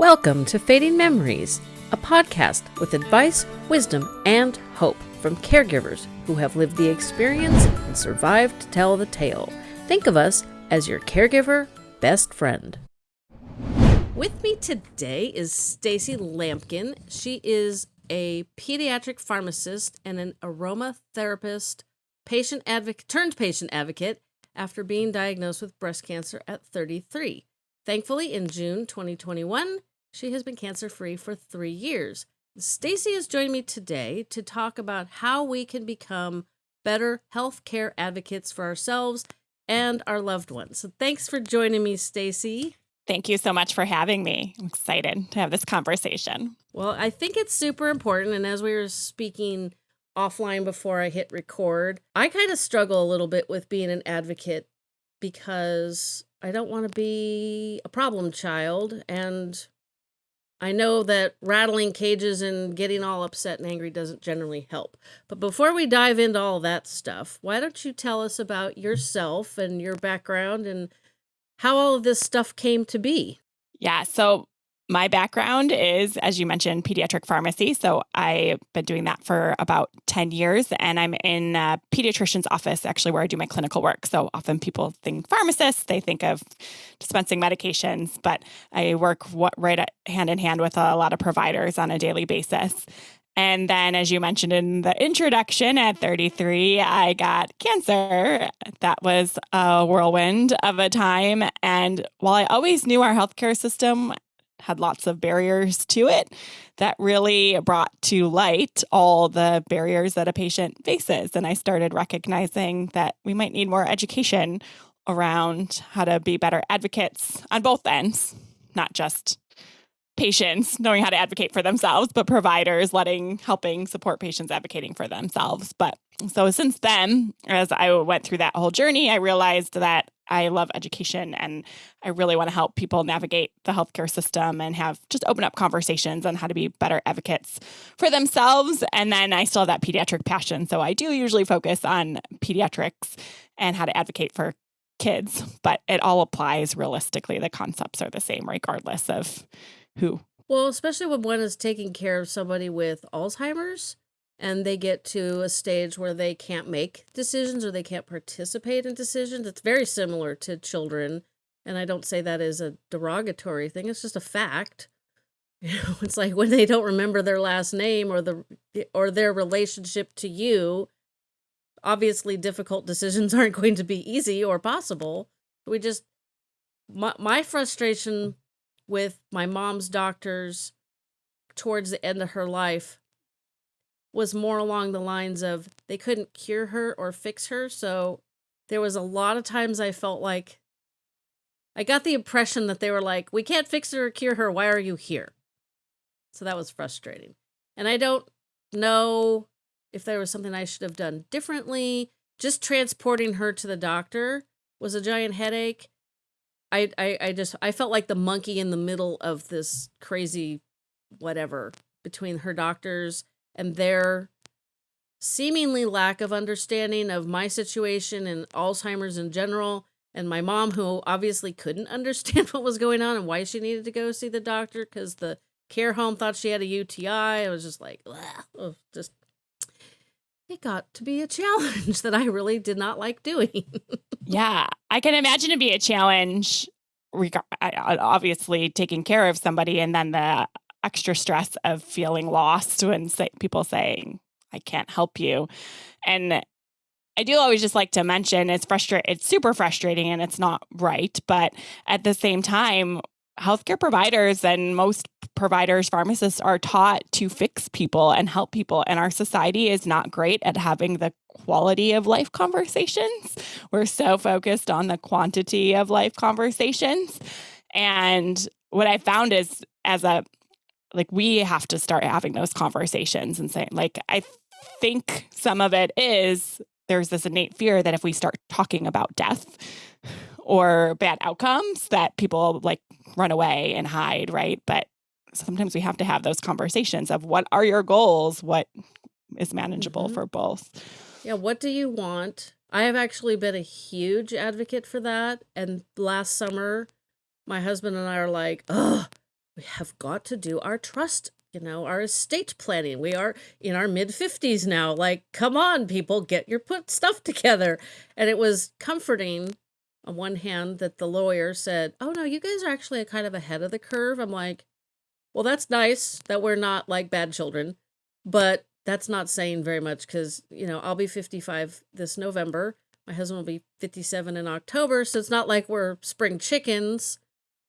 Welcome to Fading Memories, a podcast with advice, wisdom, and hope from caregivers who have lived the experience and survived to tell the tale. Think of us as your caregiver best friend. With me today is Stacy Lampkin. She is a pediatric pharmacist and an aromatherapist, patient advocate turned patient advocate after being diagnosed with breast cancer at 33. Thankfully, in June 2021, she has been cancer free for three years. Stacy has joined me today to talk about how we can become better healthcare advocates for ourselves and our loved ones. So thanks for joining me, Stacy. Thank you so much for having me. I'm excited to have this conversation. Well, I think it's super important. And as we were speaking offline before I hit record, I kind of struggle a little bit with being an advocate because I don't want to be a problem child. And I know that rattling cages and getting all upset and angry doesn't generally help. But before we dive into all that stuff, why don't you tell us about yourself and your background and how all of this stuff came to be? Yeah. So my background is, as you mentioned, pediatric pharmacy. So I've been doing that for about 10 years, and I'm in a pediatrician's office, actually, where I do my clinical work. So often people think pharmacists, they think of dispensing medications, but I work right at, hand in hand with a lot of providers on a daily basis. And then, as you mentioned in the introduction, at 33, I got cancer. That was a whirlwind of a time. And while I always knew our healthcare system had lots of barriers to it that really brought to light all the barriers that a patient faces. And I started recognizing that we might need more education around how to be better advocates on both ends, not just patients knowing how to advocate for themselves, but providers letting, helping support patients advocating for themselves. But so since then, as I went through that whole journey, I realized that I love education and I really want to help people navigate the healthcare system and have just open up conversations on how to be better advocates for themselves. And then I still have that pediatric passion. So I do usually focus on pediatrics and how to advocate for kids, but it all applies realistically. The concepts are the same regardless of who. Well, especially when one is taking care of somebody with Alzheimer's and they get to a stage where they can't make decisions or they can't participate in decisions. It's very similar to children. And I don't say that as a derogatory thing, it's just a fact. You know, it's like when they don't remember their last name or the or their relationship to you, obviously difficult decisions aren't going to be easy or possible. We just my, my frustration with my mom's doctors towards the end of her life was more along the lines of they couldn't cure her or fix her. So there was a lot of times I felt like I got the impression that they were like, we can't fix her or cure her. Why are you here? So that was frustrating. And I don't know if there was something I should have done differently. Just transporting her to the doctor was a giant headache. I, I, I just I felt like the monkey in the middle of this crazy whatever between her doctors and their seemingly lack of understanding of my situation and Alzheimer's in general, and my mom, who obviously couldn't understand what was going on and why she needed to go see the doctor because the care home thought she had a UTI. I was just like, oh, just it got to be a challenge that I really did not like doing. yeah, I can imagine it be a challenge. Obviously, taking care of somebody and then the extra stress of feeling lost when say, people saying, I can't help you. And I do always just like to mention it's frustrating, it's super frustrating and it's not right. But at the same time, healthcare providers and most providers, pharmacists are taught to fix people and help people. And our society is not great at having the quality of life conversations. We're so focused on the quantity of life conversations. And what I found is as a like we have to start having those conversations and saying like i think some of it is there's this innate fear that if we start talking about death or bad outcomes that people like run away and hide right? But sometimes we have to have those conversations of what are your goals? What is manageable mm -hmm. for both? Yeah what do you want? I have actually been a huge advocate for that and last summer my husband and i are like oh we have got to do our trust, you know, our estate planning. We are in our mid 50s now. Like, come on, people, get your put stuff together. And it was comforting on one hand that the lawyer said, Oh no, you guys are actually kind of ahead of the curve. I'm like, well, that's nice that we're not like bad children, but that's not saying very much because, you know, I'll be 55 this November. My husband will be 57 in October. So it's not like we're spring chickens.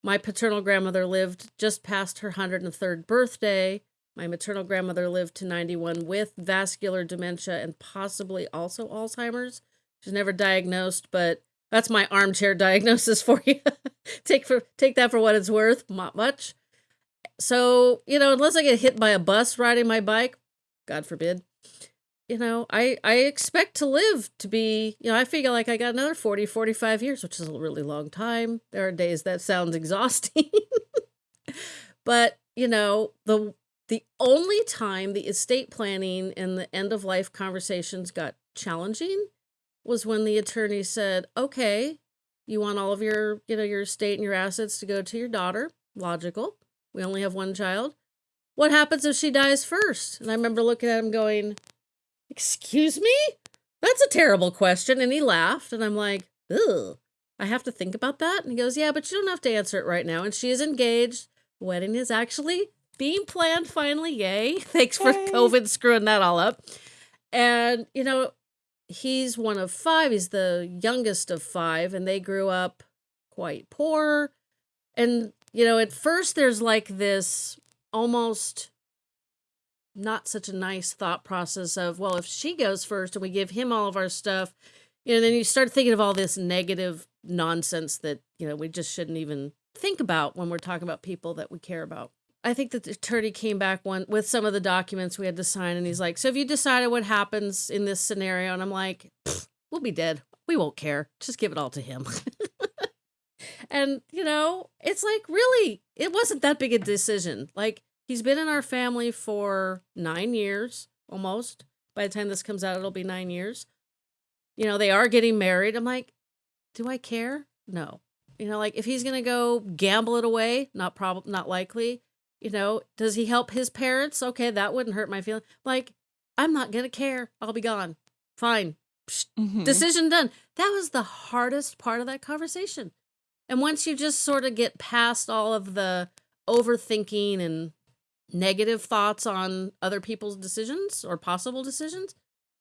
My paternal grandmother lived just past her 103rd birthday. My maternal grandmother lived to 91 with vascular dementia and possibly also Alzheimer's. She's never diagnosed, but that's my armchair diagnosis for you. take for take that for what it's worth. Not much. So, you know, unless I get hit by a bus riding my bike, God forbid, you know, I I expect to live to be, you know, I feel like I got another 40, 45 years, which is a really long time. There are days that sounds exhausting. but, you know, the the only time the estate planning and the end of life conversations got challenging was when the attorney said, "Okay, you want all of your, you know, your estate and your assets to go to your daughter. Logical. We only have one child. What happens if she dies first? And I remember looking at him going, Excuse me? That's a terrible question. And he laughed. And I'm like, Ugh, I have to think about that. And he goes, Yeah, but you don't have to answer it right now. And she is engaged. The wedding is actually being planned finally. Yay. Thanks for Yay. COVID screwing that all up. And, you know, he's one of five. He's the youngest of five. And they grew up quite poor. And you know, at first there's like this almost not such a nice thought process of, well, if she goes first and we give him all of our stuff, you know, then you start thinking of all this negative nonsense that, you know, we just shouldn't even think about when we're talking about people that we care about. I think that the attorney came back one with some of the documents we had to sign, and he's like, "So have you decided what happens in this scenario?" And I'm like, "We'll be dead. We won't care. Just give it all to him." And, you know, it's like, really, it wasn't that big a decision. Like, he's been in our family for nine years almost. By the time this comes out, it'll be nine years. You know, they are getting married. I'm like, do I care? No. You know, like if he's gonna go gamble it away, not prob not likely. You know, does he help his parents? Okay, that wouldn't hurt my feeling. Like, I'm not gonna care. I'll be gone. Fine. Mm-hmm. Decision done. That was the hardest part of that conversation. And once you just sort of get past all of the overthinking and negative thoughts on other people's decisions or possible decisions,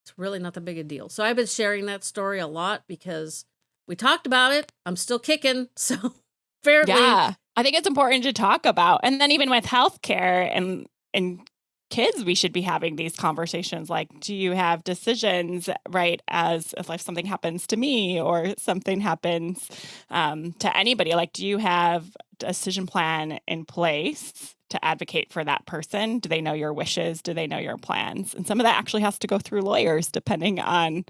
it's really not that big a deal. So I've been sharing that story a lot because we talked about it. I'm still kicking. So fairly. Yeah. I think it's important to talk about. And then even with healthcare and and kids we should be having these conversations like do you have decisions right as if like something happens to me or something happens um, to anybody like do you have decision plan in place to advocate for that person? Do they know your wishes? Do they know your plans? And some of that actually has to go through lawyers depending on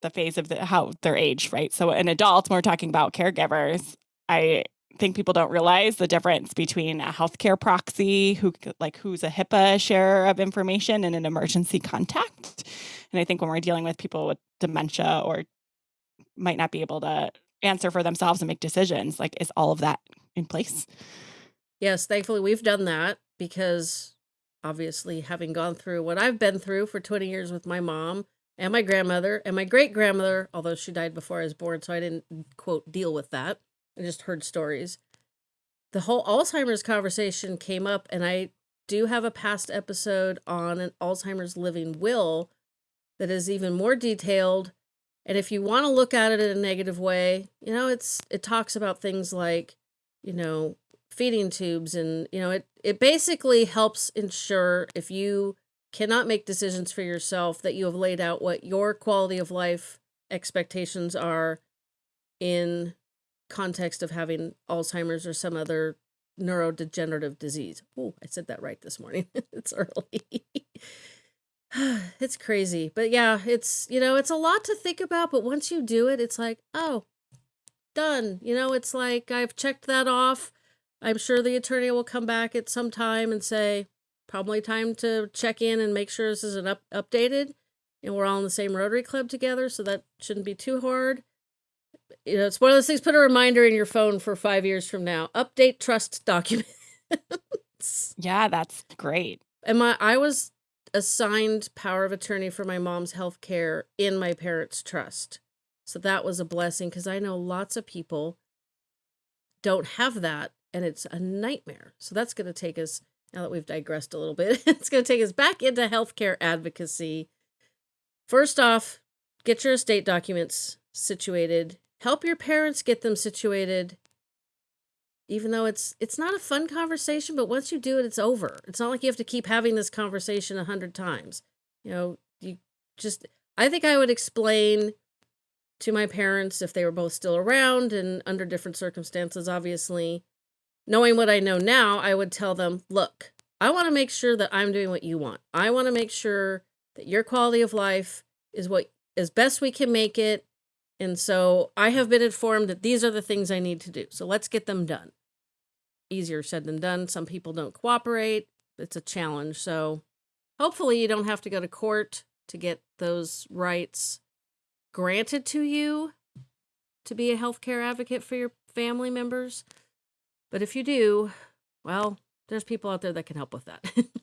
the phase of the, how their age right? So an adult when we're talking about caregivers i think people don't realize the difference between a healthcare proxy, who like who's a HIPAA share of information, and an emergency contact. And I think when we're dealing with people with dementia or might not be able to answer for themselves and make decisions, like is all of that in place? Yes, thankfully we've done that because obviously having gone through what I've been through for 20 years with my mom and my grandmother and my great grandmother, although she died before I was born, so I didn't quote deal with that. I just heard stories. The whole Alzheimer's conversation came up, and I do have a past episode on an Alzheimer's living will that is even more detailed. And if you want to look at it in a negative way, you know, it's it talks about things like, you know, feeding tubes and, you know, it it basically helps ensure if you cannot make decisions for yourself that you have laid out what your quality of life expectations are in context of having Alzheimer's or some other neurodegenerative disease. Oh, I said that right this morning. it's early. it's crazy. But yeah, it's, you know, it's a lot to think about, but once you do it, it's like, oh, done. You know, it's like I've checked that off. I'm sure the attorney will come back at some time and say, probably time to check in and make sure this is an up- updated and we're all in the same Rotary Club together, so that shouldn't be too hard you know, it's one of those things. Put a reminder in your phone for five years from now. Update trust documents. yeah, that's great. And my I was assigned power of attorney for my mom's health care in my parents' trust. So that was a blessing because I know lots of people don't have that and it's a nightmare. So that's going to take us, now that we've digressed a little bit, it's going to take us back into healthcare advocacy. First off, get your estate documents situated. Help your parents get them situated. Even though it's it's not a fun conversation, but once you do it, it's over. It's not like you have to keep having this conversation a hundred times. You know, you just I think I would explain to my parents if they were both still around and under different circumstances, obviously. Knowing what I know now, I would tell them, look, I want to make sure that I'm doing what you want. I want to make sure that your quality of life is what as best we can make it. And so I have been informed that these are the things I need to do. So let's get them done. Easier said than done. Some people don't cooperate. It's a challenge. So hopefully you don't have to go to court to get those rights granted to you to be a healthcare advocate for your family members. But if you do, well, there's people out there that can help with that.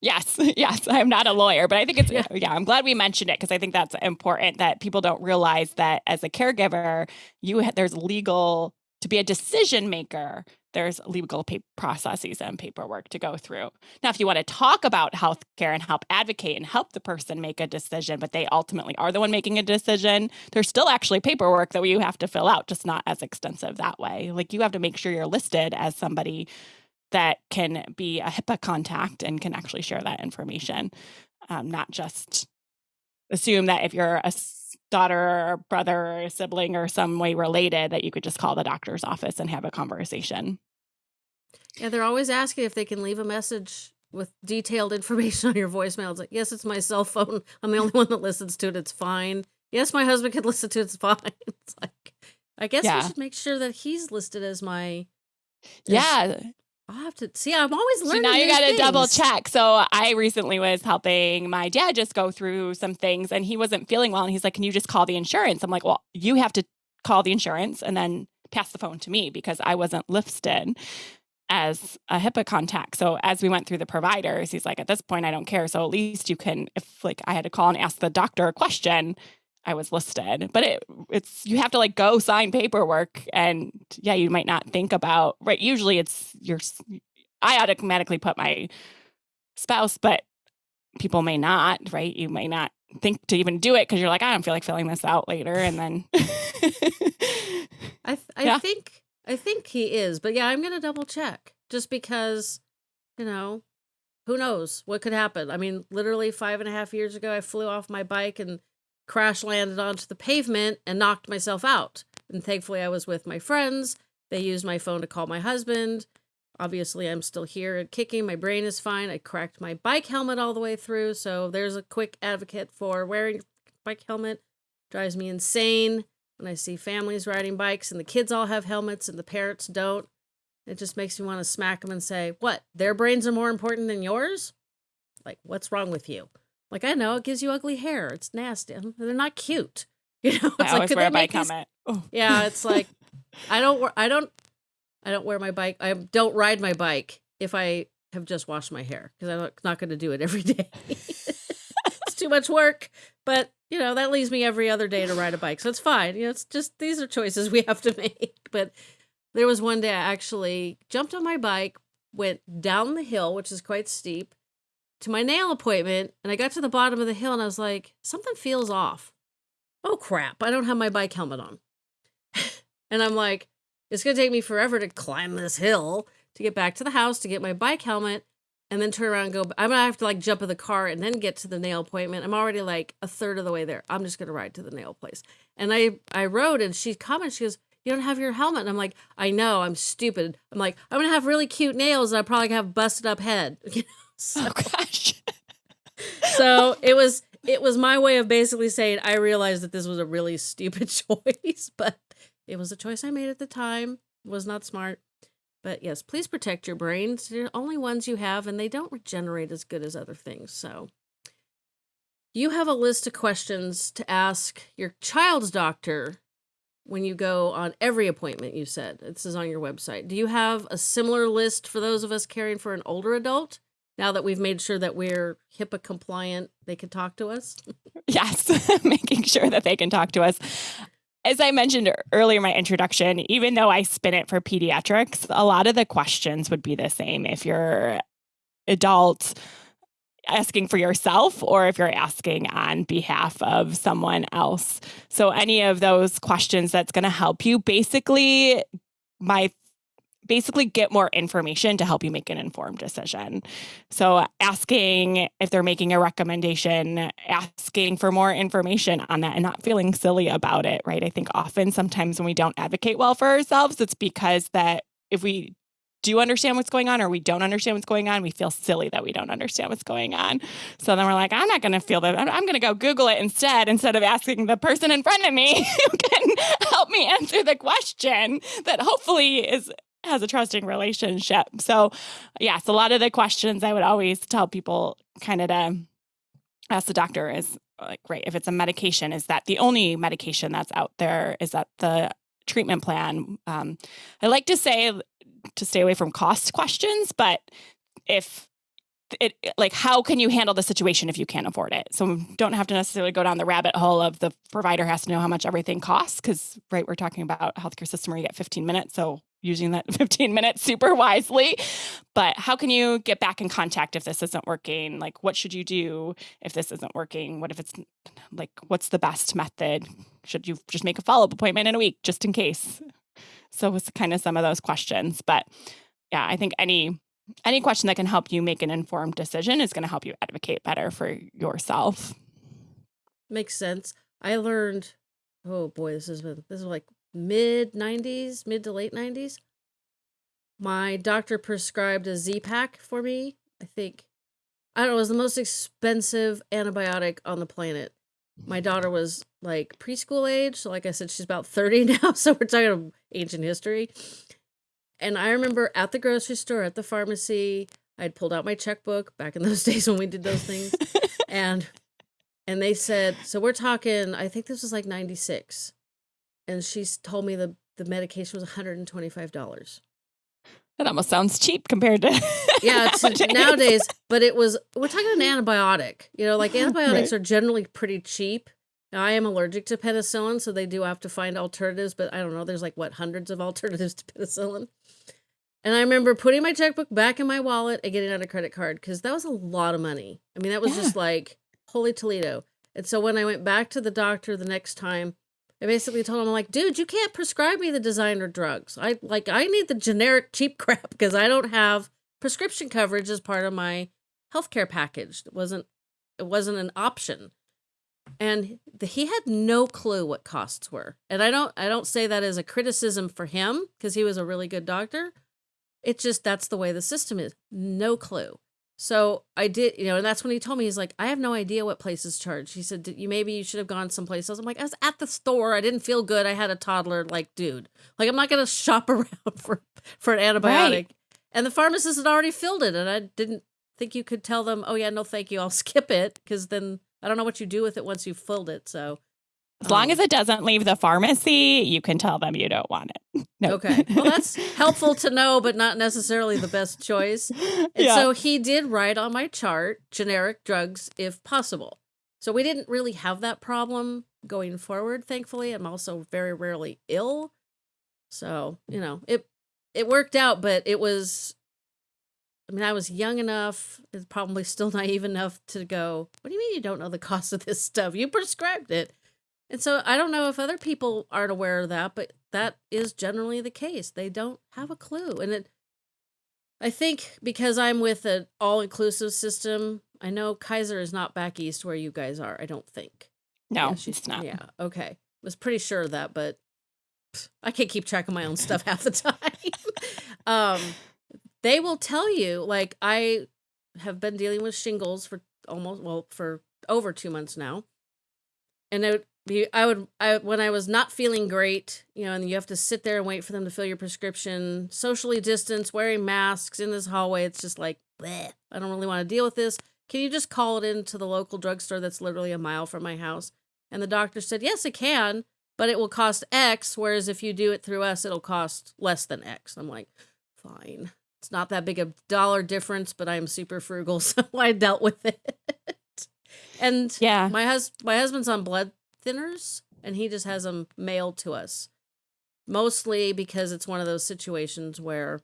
Yes, yes. I'm not a lawyer, but I think it's, yeah, yeah I'm glad we mentioned it because I think that's important that people don't realize that as a caregiver, you there's legal, to be a decision maker, there's legal processes and paperwork to go through. Now, if you want to talk about healthcare and help advocate and help the person make a decision, but they ultimately are the one making a decision, there's still actually paperwork that you have to fill out, just not as extensive that way. Like you have to make sure you're listed as somebody that can be a HIPAA contact and can actually share that information, um, not just assume that if you're a daughter or brother or sibling or some way related that you could just call the doctor's office and have a conversation. Yeah, they're always asking if they can leave a message with detailed information on your voicemail. It's like, yes, it's my cell phone. I'm the only one that listens to it. It's fine. Yes, my husband could listen to it. It's fine. It's like, I guess yeah. we should make sure that he's listed as my. As, yeah. I'll have to see. I'm always learning. So now you got to double check. So I recently was helping my dad just go through some things, and he wasn't feeling well, and he's like, "Can you just call the insurance?" I'm like, "Well, you have to call the insurance and then pass the phone to me because I wasn't listed as a HIPAA contact." So as we went through the providers, he's like, "At this point, I don't care. So at least you can, if like I had to call and ask the doctor a question." I was listed. But it it's you have to like go sign paperwork and yeah, you might not think about right. Usually it's your I automatically put my spouse, but people may not, right? You may not think to even do it because you're like, I don't feel like filling this out later. And then I th- I yeah. think I think he is, but yeah, I'm gonna double check just because, you know, who knows what could happen. I mean, literally five and a half years ago I flew off my bike and crash landed onto the pavement and knocked myself out. And thankfully, I was with my friends. They used my phone to call my husband. Obviously, I'm still here and kicking. My brain is fine. I cracked my bike helmet all the way through. So there's a quick advocate for wearing bike helmet. Drives me insane when I see families riding bikes and the kids all have helmets and the parents don't. It just makes me want to smack them and say, What? Their brains are more important than yours? Like, what's wrong with you? Like I know it gives you ugly hair. It's nasty. They're not cute. You know, it's I like, wear a bike helmet. Oh. Yeah, it's like I don't. I don't. I don't wear my bike. I don't ride my bike if I have just washed my hair because I'm not going to do it every day. it's too much work. But you know that leaves me every other day to ride a bike, so it's fine. You know, it's just these are choices we have to make. But there was one day I actually jumped on my bike, went down the hill, which is quite steep, to my nail appointment and I got to the bottom of the hill and I was like, something feels off. Oh crap, I don't have my bike helmet on. and I'm like, it's going to take me forever to climb this hill to get back to the house to get my bike helmet and then turn around and go. I'm going to have to like jump in the car and then get to the nail appointment. I'm already like a third of the way there. I'm just going to ride to the nail place. And I, I rode and she commented, she goes, you don't have your helmet. And I'm like, I know, I'm stupid. I'm like, I'm going to have really cute nails and I probably have busted up head. So, oh gosh. so it was it was my way of basically saying I realized that this was a really stupid choice, but it was a choice I made at the time. It was not smart. But yes, please protect your brains. They're the only ones you have, and they don't regenerate as good as other things. So you have a list of questions to ask your child's doctor when you go on every appointment, you said this is on your website. Do you have a similar list for those of us caring for an older adult? Now that we've made sure that we're HIPAA compliant, they can talk to us. Yes, making sure that they can talk to us. As I mentioned earlier in my introduction, even though I spin it for pediatrics, a lot of the questions would be the same if you're adult asking for yourself or if you're asking on behalf of someone else. So any of those questions that's going to help you basically my basically get more information to help you make an informed decision. So, asking if they're making a recommendation, asking for more information on that, and not feeling silly about it, right? I think often sometimes when we don't advocate well for ourselves, it's because that if we do understand what's going on or we don't understand what's going on, we feel silly that we don't understand what's going on. So then we're like, I'm not going to feel that. I'm, going to go Google it instead, instead of asking the person in front of me who can help me answer the question that hopefully is has a trusting relationship. So, yes, a lot of the questions I would always tell people kind of to ask the doctor is like, right, if it's a medication, is that the only medication that's out there? Is that the treatment plan? Um, I like to say to stay away from cost questions, but if it like how can you handle the situation if you can't afford it so don't have to necessarily go down the rabbit hole of the provider has to know how much everything costs because right we're talking about healthcare system where you get 15 minutes so using that 15 minutes super wisely. But how can you get back in contact if this isn't working? Like, what should you do if this isn't working? What if it's like, what's the best method? Should you just make a follow up appointment in a week just in case? So it's kind of some of those questions. But yeah, I think any any question that can help you make an informed decision is going to help you advocate better for yourself. Makes sense. I learned, oh boy, this has been this is like mid 90s, mid to late 90s. My doctor prescribed a Z Pack for me. I think, I don't know, it was the most expensive antibiotic on the planet. My daughter was like preschool age. So, like I said, she's about 30 now. So, we're talking ancient history. And I remember at the grocery store, at the pharmacy, I'd pulled out my checkbook back in those days when we did those things. and and they said, so we're talking, I think this was like 96 and she's told me the the medication was $125. That almost sounds cheap compared to yeah nowadays. nowadays. But it was we're talking an antibiotic. You know, like antibiotics right. are generally pretty cheap. Now I am allergic to penicillin, so they do have to find alternatives. But I don't know. There's like what hundreds of alternatives to penicillin. And I remember putting my checkbook back in my wallet and getting out a credit card because that was a lot of money. I mean, that was yeah. just like holy Toledo. And so when I went back to the doctor the next time, I basically told him, I'm like, dude, you can't prescribe me the designer drugs. I like I need the generic cheap crap because I don't have prescription coverage as part of my healthcare package. It wasn't it wasn't an option. And the, he had no clue what costs were. And I don't I don't say that as a criticism for him because he was a really good doctor. It's just that's the way the system is. No clue. So I did, you know, and that's when he told me he's like, I have no idea what places charge. He said, you maybe you should have gone someplace else. I'm like, I was at the store. I didn't feel good. I had a toddler. Like, dude, like I'm not gonna shop around for for an antibiotic. Right. And the pharmacist had already filled it, and I didn't think you could tell them, oh yeah, no, thank you, I'll skip it because then I don't know what you do with it once you've filled it. So as long um, as it doesn't leave the pharmacy, you can tell them you don't want it. No. Okay. Well, that's helpful to know, but not necessarily the best choice. And yeah. so he did write on my chart generic drugs if possible. So we didn't really have that problem going forward, thankfully. I'm also very rarely ill. So, you know, it it worked out, but it was I mean, I was young enough, probably still naive enough to go, What do you mean you don't know the cost of this stuff? You prescribed it. And so I don't know if other people aren't aware of that, but that is generally the case. They don't have a clue. And it I think because I'm with an all-inclusive system, I know Kaiser is not back east where you guys are, I don't think. No, yeah, she's not. Yeah, okay. Was pretty sure of that, but I can't keep track of my own stuff half the time. um they will tell you like I have been dealing with shingles for almost well for over 2 months now. And it I would I when I was not feeling great, you know, and you have to sit there and wait for them to fill your prescription, socially distance, wearing masks in this hallway. It's just like, bleh, I don't really want to deal with this. Can you just call it into the local drugstore that's literally a mile from my house? And the doctor said, yes, it can. but it will cost X. Whereas if you do it through us, it'll cost less than X. I'm like, fine. It's not that big a dollar difference, but I'm super frugal, so I dealt with it. and Yeah. my hus my husband's on blood thinners, and he just has them mailed to us, mostly because it's one of those situations where,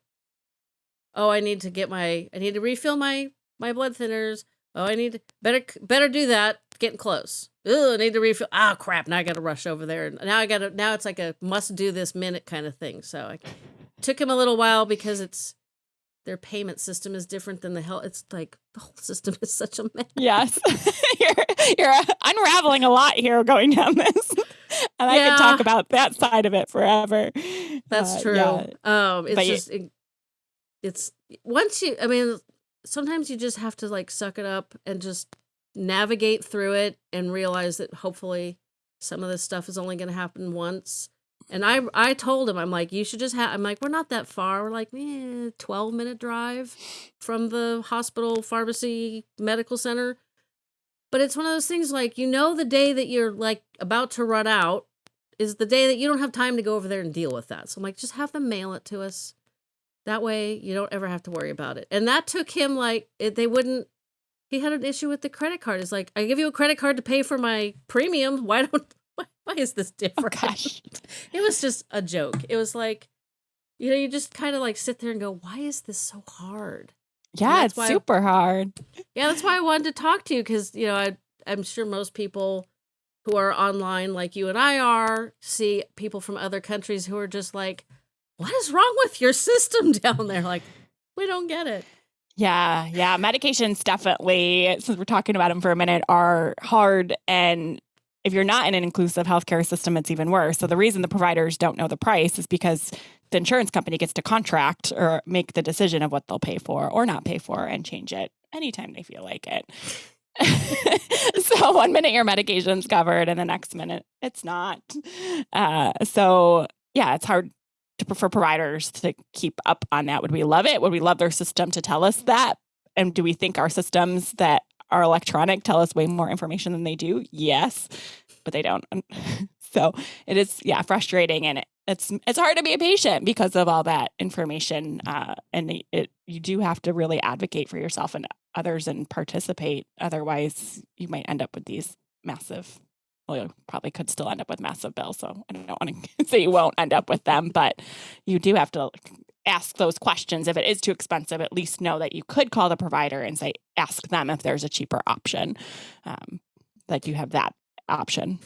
oh, I need to get my, I need to refill my my blood thinners. Oh, I need to better better do that. Getting close. Oh, I need to refill. Ah, crap! Now I got to rush over there. And now I got to. Now it's like a must do this minute kind of thing. So I took him a little while because it's their payment system is different than the health. It's like the whole system is such a mess. Yes. you're you're unraveling a lot here going down this. And I could talk about that side of it forever. That's Uh, true. yeah. Um, it's But just it, it's once you. I mean, sometimes you just have to like suck it up and just navigate through it and realize that hopefully some of this stuff is only going to happen once. And I I told him I'm like you should just have I'm like we're not that far we're like eh, 12 minute drive from the hospital pharmacy medical center but it's one of those things like you know the day that you're like about to run out is the day that you don't have time to go over there and deal with that. So I'm like, just have them mail it to us. That way you don't ever have to worry about it. And that took him like it, they wouldn't. He had an issue with the credit card. It's like I give you a credit card to pay for my premium. Why don't? Why, is this Oh different? gosh. It was just a joke. It was like, you know, you just kind of like sit there and go, why is this so hard? Yeah, it's super hard. Yeah, that's why I wanted to talk to you because you know I I'm sure most people who are online like you and I are see people from other countries who are just like, what is wrong with your system down there? Like, we don't get it. Yeah, yeah. Medications definitely, since we're talking about them for a minute, are hard. And if you're not in an inclusive healthcare system, it's even worse. So the reason the providers don't know the price is because the insurance company gets to contract or make the decision of what they'll pay for or not pay for and change it anytime they feel like it. so one minute your medication's covered and the next minute it's not. Uh, so yeah, it's hard to, for providers to keep up on that. Would we love it? Would we love their system to tell us that? And do we think our systems that are electronic tell us way more information than they do? Yes, but they don't. So it is, yeah, frustrating, and it, it's it's hard to be a patient because of all that information. Uh, and it, it you do have to really advocate for yourself and others and participate. Otherwise, you might end up with these massive. Well, you probably could still end up with massive bills. So I don't want to say you won't end up with them, but you do have to ask those questions. If it is too expensive, at least know that you could call the provider and say, ask them if there's a cheaper option. Um, that you have that option.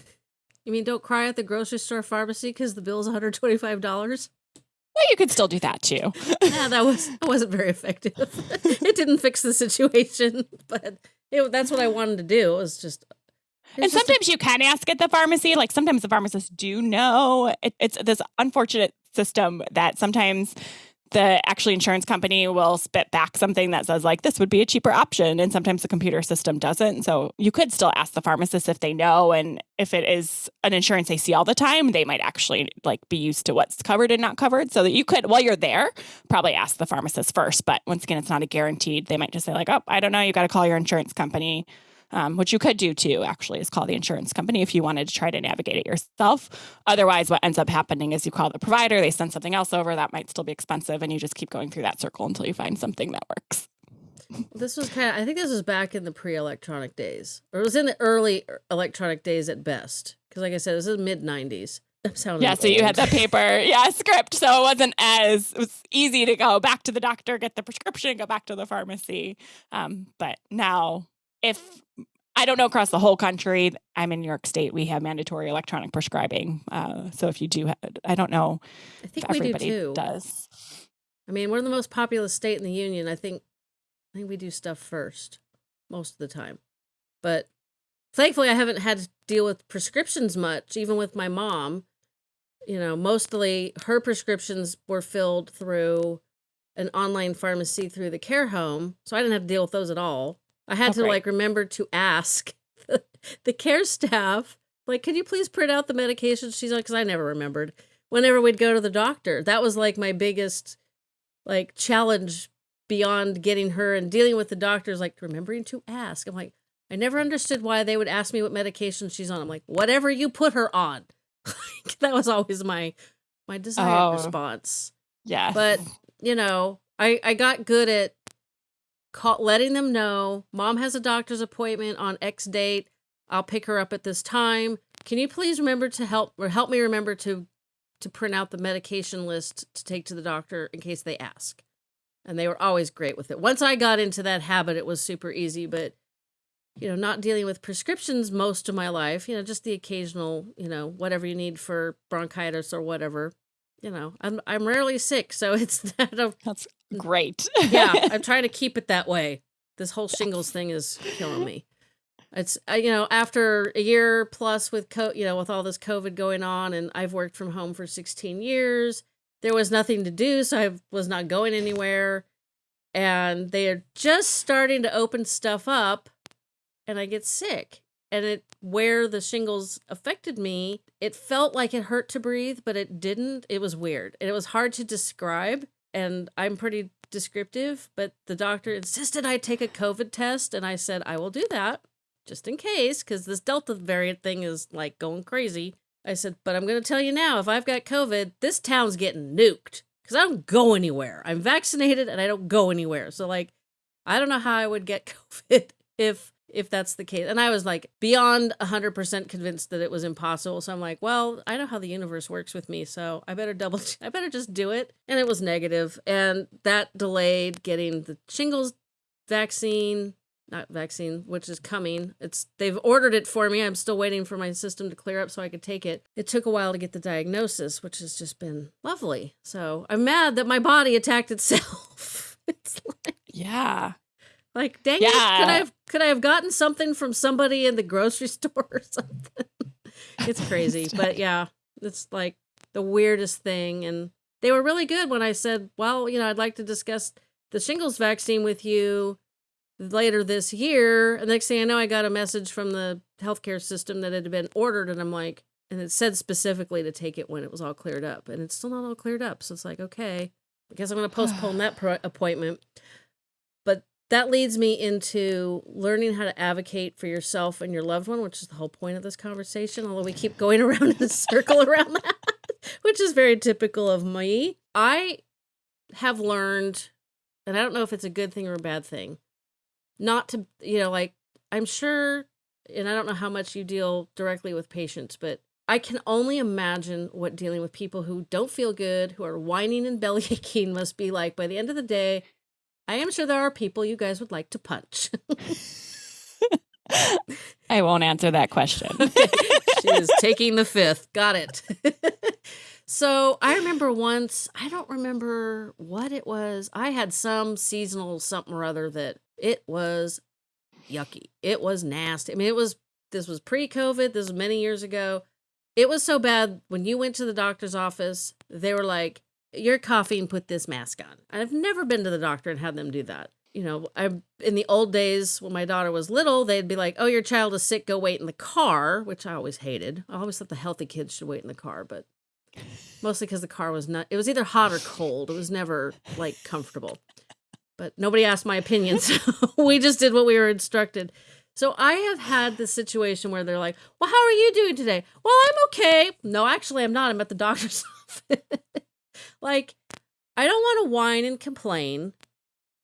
You mean don't cry at the grocery store pharmacy because the bill's $125? Well, you could still do that too. yeah, that was that wasn't very effective. it didn't fix the situation, but it, that's what I wanted to do. It was just and it's just a- sometimes you can ask at the pharmacy. Like sometimes the pharmacists do know. It, it's this unfortunate system that sometimes the actually insurance company will spit back something that says like this would be a cheaper option. And sometimes the computer system doesn't. So you could still ask the pharmacist if they know. And if it is an insurance they see all the time they might actually like be used to what's covered and not covered. So that you could while you're there probably ask the pharmacist first. But once again it's not a guaranteed they might just say like oh i don't know. You got to call your insurance company um, which you could do too, actually, is call the insurance company if you wanted to try to navigate it yourself. Otherwise, what ends up happening is you call the provider, they send something else over that might still be expensive, and you just keep going through that circle until you find something that works. This was kind of, I think this was back in the pre electronic days, or it was in the early electronic days at best. Because, like I said, this is mid 90s. Yeah, so you had old. the paper, yeah, script. So it wasn't as, it was easy to go back to the doctor, get the prescription, go back to the pharmacy. Um, but now, if I don't know across the whole country, I'm in New York State, we have mandatory electronic prescribing. Uh, so if you do, have, I don't know I think do everybody too. does. I mean, we're the most populous state in the union. I think, I think we do stuff first most of the time. But thankfully, I haven't had to deal with prescriptions much, even with my mom. You know, mostly her prescriptions were filled through an online pharmacy through the care home. So I didn't have to deal with those at all. I had Oh, to great. like remember to ask the, the care staff, like, could you please print out the medications? She's like, because I never remembered. Whenever we'd go to the doctor, that was like my biggest like challenge beyond getting her and dealing with the doctors, like remembering to ask. I'm like, I never understood why they would ask me what medication she's on. I'm like, whatever you put her on. that was always my my desired Oh. response. Yeah. But you know, I I got good at call, letting them know mom has a doctor's appointment on X date. I'll pick her up at this time. Can you please remember to help or help me remember to to print out the medication list to take to the doctor in case they ask. And they were always great with it. Once I got into that habit, it was super easy, but you know, not dealing with prescriptions most of my life, you know, just the occasional, you know, whatever you need for bronchitis or whatever. You know, I'm I'm rarely sick, so it's that of That's great. yeah, I'm trying to keep it that way. This whole shingles thing is killing me. It's uh, you know after a year plus with co- you know with all this COVID going on, and I've worked from home for 16 years. There was nothing to do, so I was not going anywhere, and they are just starting to open stuff up, and I get sick. And it where the shingles affected me, it felt like it hurt to breathe, but it didn't. It was weird, and it was hard to describe. And I'm pretty descriptive, but the doctor insisted I take a COVID test, and I said I will do that just in case, because this Delta variant thing is like going crazy. I said, but I'm going to tell you now, if I've got COVID, this town's getting nuked because I don't go anywhere. I'm vaccinated and I don't go anywhere. So like, I don't know how I would get COVID if if that's the case. And I was like beyond 100% convinced that it was impossible. So I'm like, well, I know how the universe works with me, so I better double I better just do it. And it was negative, and that delayed getting the shingles vaccine, not vaccine, which is coming. It's they've ordered it for me. I'm still waiting for my system to clear up so I could take it. It took a while to get the diagnosis, which has just been lovely. So I'm mad that my body attacked itself. it's like yeah. Like, dang it! Could I have could I have gotten something from somebody in the grocery store or something? it's crazy, but yeah, it's like the weirdest thing. And they were really good when I said, "Well, you know, I'd like to discuss the shingles vaccine with you later this year." And next thing I know, I got a message from the healthcare system that it had been ordered, and I'm like, and it said specifically to take it when it was all cleared up, and it's still not all cleared up. So it's like, okay, I guess I'm going to postpone that pro- appointment. That leads me into learning how to advocate for yourself and your loved one, which is the whole point of this conversation. Although we keep going around in a circle around that, which is very typical of me. I have learned, and I don't know if it's a good thing or a bad thing, not to, you know, like, I'm sure, and I don't know how much you deal directly with patients, but I can only imagine what dealing with people who don't feel good, who are whining and belly aching must be like by the end of the day. I am sure there are people you guys would like to punch. I won't answer that question. she is taking the fifth. Got it. so I remember once, I don't remember what it was. I had some seasonal something or other that it was yucky. It was nasty. I mean, it was, this was pre COVID. This was many years ago. It was so bad when you went to the doctor's office, they were like, You're coughing, put this mask on. I've never been to the doctor and had them do that. You know, I in the old days when my daughter was little, they'd be like, "Oh, your child is sick. Go wait in the car," which I always hated. I always thought the healthy kids should wait in the car, but mostly because the car was not. It was either hot or cold. It was never like comfortable. But nobody asked my opinion, so we just did what we were instructed. So I have had this situation where they're like, "Well, how are you doing today?" "Well, I'm okay." "No, actually, I'm not. I'm at the doctor's office." Like, I don't want to whine and complain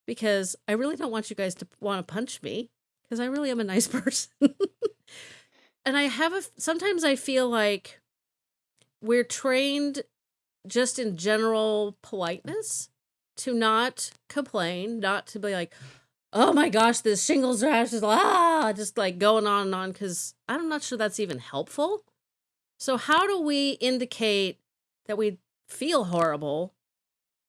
because I really don't want you guys to want to punch me because I really am a nice person. and I have a sometimes I feel like we're trained just in general politeness to not complain, not to be like, oh my gosh, this shingles rash is ah, just like going on and on because I'm not sure that's even helpful. So, how do we indicate that we feel horrible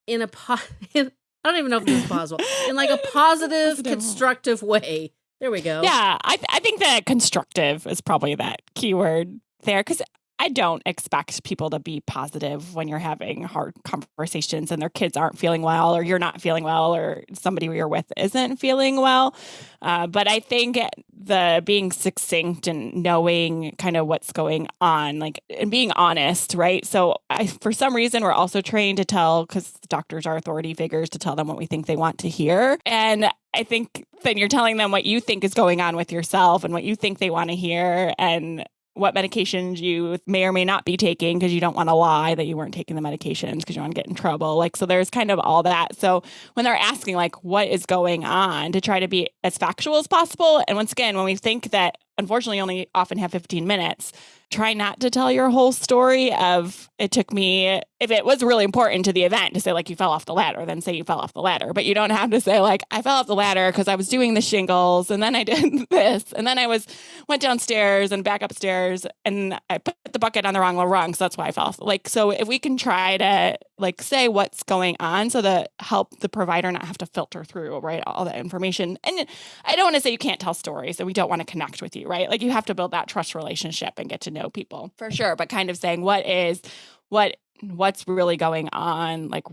in a po- in, I don't even know if this is possible in like a positive, Positive. constructive way? There we go. Yeah, I, th- I think that constructive is probably that keyword there because I don't expect people to be positive when you're having hard conversations and their kids aren't feeling well, or you're not feeling well, or somebody you're with isn't feeling well. Uh, but I think the being succinct and knowing kind of what's going on, like and being honest, right? So, I, for some reason, we're also trained to tell because doctors are authority figures to tell them what we think they want to hear, and I think then you're telling them what you think is going on with yourself and what you think they want to hear. And what medications you may or may not be taking because you don't want to lie that you weren't taking the medications because you want to get in trouble. Like, so there's kind of all that. So when they're asking, like, what is going on, to try to be as factual as possible. And once again, when we think that unfortunately only often have 15 minutes, try not to tell your whole story of it took me if it was really important to the event to say like you fell off the ladder then say you fell off the ladder. But you don't have to say like i fell off the ladder because i was doing the shingles and then i did this and then i was went downstairs and back upstairs and i put the bucket on the wrong rung so that's why i fell off. Like so if we can try to like say what's going on so that help the provider not have to filter through right all that information. And i don't want to say you can't tell stories and we don't want to connect with you right? Like you have to build that trust relationship and get to know know people for sure, but kind of saying what is what what's really going on? Like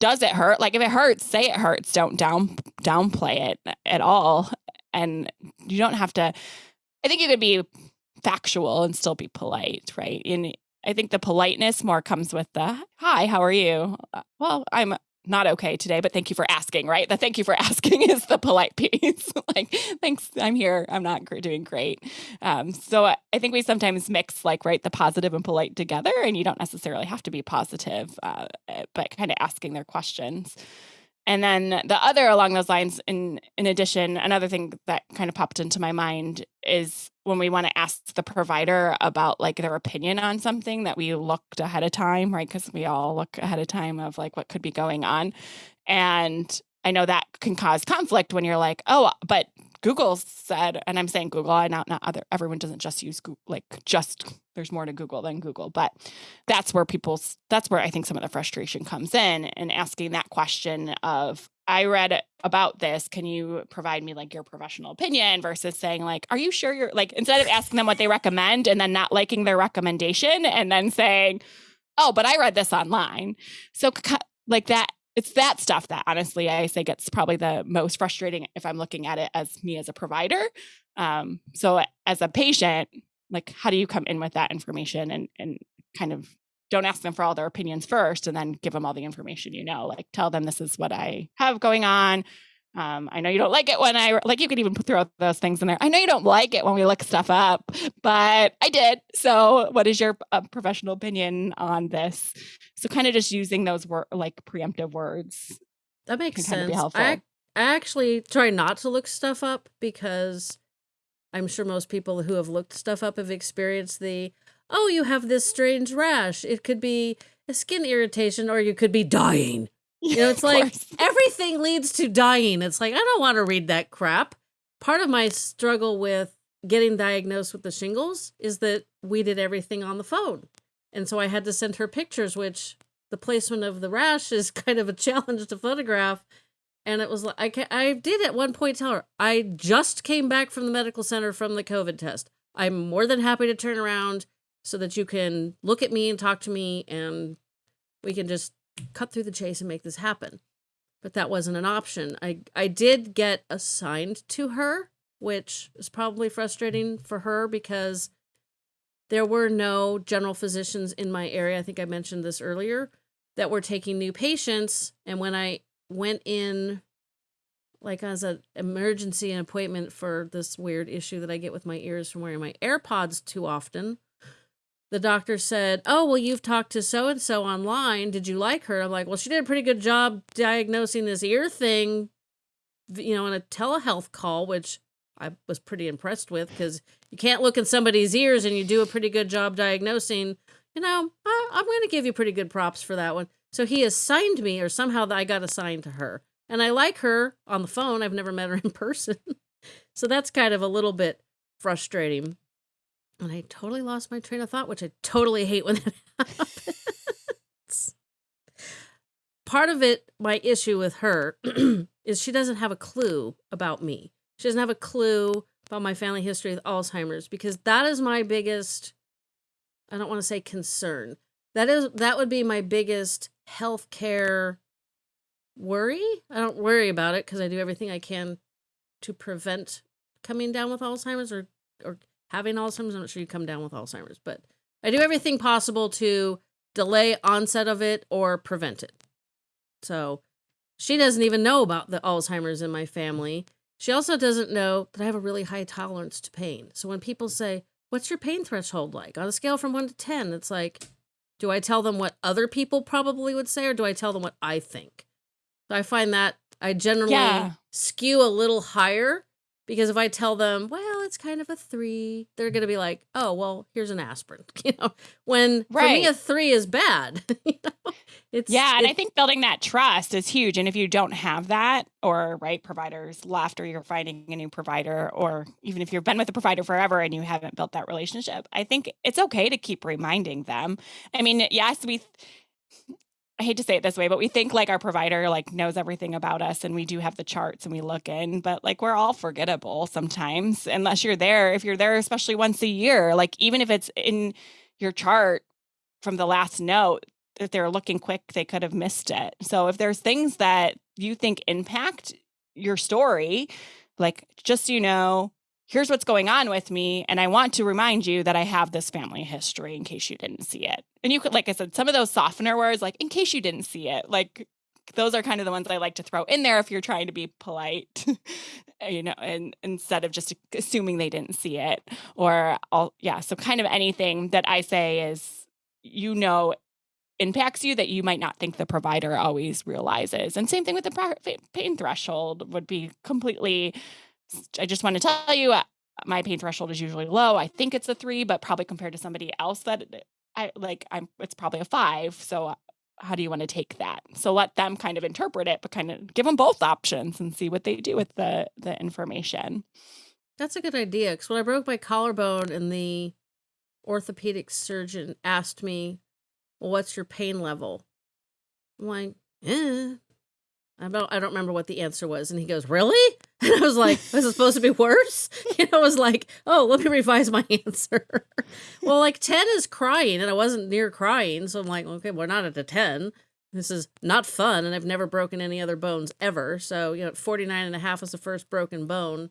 does it hurt? Like if it hurts say it hurts don't down downplay it at all and you don't have to i think you could be factual and still be polite right? And i think the politeness more comes with the hi how are you? Uh, well i'm not okay today, but thank you for asking, right? The thank you for asking is the polite piece. like, thanks, I'm here. I'm not doing great. Um, so I, I, think we sometimes mix like, right, the positive and polite together, and you don't necessarily have to be positive, uh, eh, but kind of asking their questions. And then the other along those lines, in in addition, another thing that kind of popped into my mind is when we want to ask the provider about like their opinion on something that we looked ahead of time, right? Because we all look ahead of time of like what could be going on. And I know that can cause conflict when you're like, oh, but Google said, and I'm saying Google, I not not other everyone doesn't just use Google, like just there's more to Google than Google, but that's where people's that's where I think some of the frustration comes in and asking that question of I read about this. Can you provide me like your professional opinion versus saying like, are you sure you're like instead of asking them what they recommend and then not liking their recommendation and then saying, oh, but I read this online. So like that it's that stuff that honestly I say gets probably the most frustrating if I'm looking at it as me as a provider. Um, so as a patient, like how do you come in with that information and and kind of don't ask them for all their opinions first and then give them all the information you know like tell them this is what i have going on um, I know you don't like it when I like you could even throw those things in there. I know you don't like it when we look stuff up, but I did. So, what is your uh, professional opinion on this? So, kind of just using those word like preemptive words. That makes sense. I, I actually try not to look stuff up because I'm sure most people who have looked stuff up have experienced the oh, you have this strange rash. It could be a skin irritation, or you could be dying. You know, it's like everything leads to dying. It's like, I don't want to read that crap. Part of my struggle with getting diagnosed with the shingles is that we did everything on the phone. And so I had to send her pictures, which the placement of the rash is kind of a challenge to photograph. And it was like, I, I did at one point tell her, I just came back from the medical center from the COVID test. I'm more than happy to turn around so that you can look at me and talk to me and we can just cut through the chase and make this happen. But that wasn't an option. I I did get assigned to her, which is probably frustrating for her because there were no general physicians in my area. I think I mentioned this earlier that were taking new patients and when I went in like as an emergency appointment for this weird issue that I get with my ears from wearing my AirPods too often, the doctor said, Oh, well, you've talked to so and so online. Did you like her? I'm like, Well, she did a pretty good job diagnosing this ear thing, you know, in a telehealth call, which I was pretty impressed with because you can't look in somebody's ears and you do a pretty good job diagnosing. You know, I, I'm going to give you pretty good props for that one. So he assigned me, or somehow I got assigned to her. And I like her on the phone. I've never met her in person. so that's kind of a little bit frustrating. And I totally lost my train of thought, which I totally hate when that happens. Part of it, my issue with her, is she doesn't have a clue about me. She doesn't have a clue about my family history with Alzheimer's because that is my biggest I don't want to say concern. That is that would be my biggest healthcare worry. I don't worry about it because I do everything I can to prevent coming down with Alzheimer's or or having Alzheimer's. I'm not sure you come down with Alzheimer's, but I do everything possible to delay onset of it or prevent it. So she doesn't even know about the Alzheimer's in my family. She also doesn't know that I have a really high tolerance to pain. So when people say, what's your pain threshold like on a scale from 1 to 10 it's like do i tell them what other people probably would say or do i tell them what i think so i find that i generally Yeah. skew a little higher because if i tell them well it's kind of a 3 they're going to be like oh well here's an aspirin you know when for me Right. a 3 is bad you know it's Yeah, and it- I think building that trust is huge. And if you don't have that, or right providers left, or you're finding a new provider, or even if you've been with a provider forever and you haven't built that relationship, I think it's okay to keep reminding them. I mean, yes, we. I hate to say it this way, but we think like our provider like knows everything about us, and we do have the charts and we look in, but like we're all forgettable sometimes unless you're there. If you're there, especially once a year, like even if it's in your chart from the last note, if they're looking quick, they could have missed it. So if there's things that you think impact your story, like just so you know, here's what's going on with me. And I want to remind you that I have this family history in case you didn't see it. And you could, like I said, some of those softener words, like in case you didn't see it, like those are kind of the ones I like to throw in there if you're trying to be polite, you know, and instead of just assuming they didn't see it. Or all yeah, so kind of anything that I say is you know impacts you that you might not think the provider always realizes. And same thing with the pain threshold would be completely. I just want to tell you, uh, my pain threshold is usually low. I think it's a three, but probably compared to somebody else that I like, I'm it's probably a five. So uh, how do you want to take that? So let them kind of interpret it, but kind of give them both options and see what they do with the the information. That's a good idea. Because when I broke my collarbone and the orthopedic surgeon asked me, well, what's your pain level? I'm like, eh. I don't, I don't remember what the answer was. And he goes, Really? And I was like, Was it supposed to be worse? You know, I was like, Oh, let me revise my answer. well, like 10 is crying, and I wasn't near crying. So I'm like, Okay, we're not at a 10. This is not fun. And I've never broken any other bones ever. So, you know, 49 and a half was the first broken bone.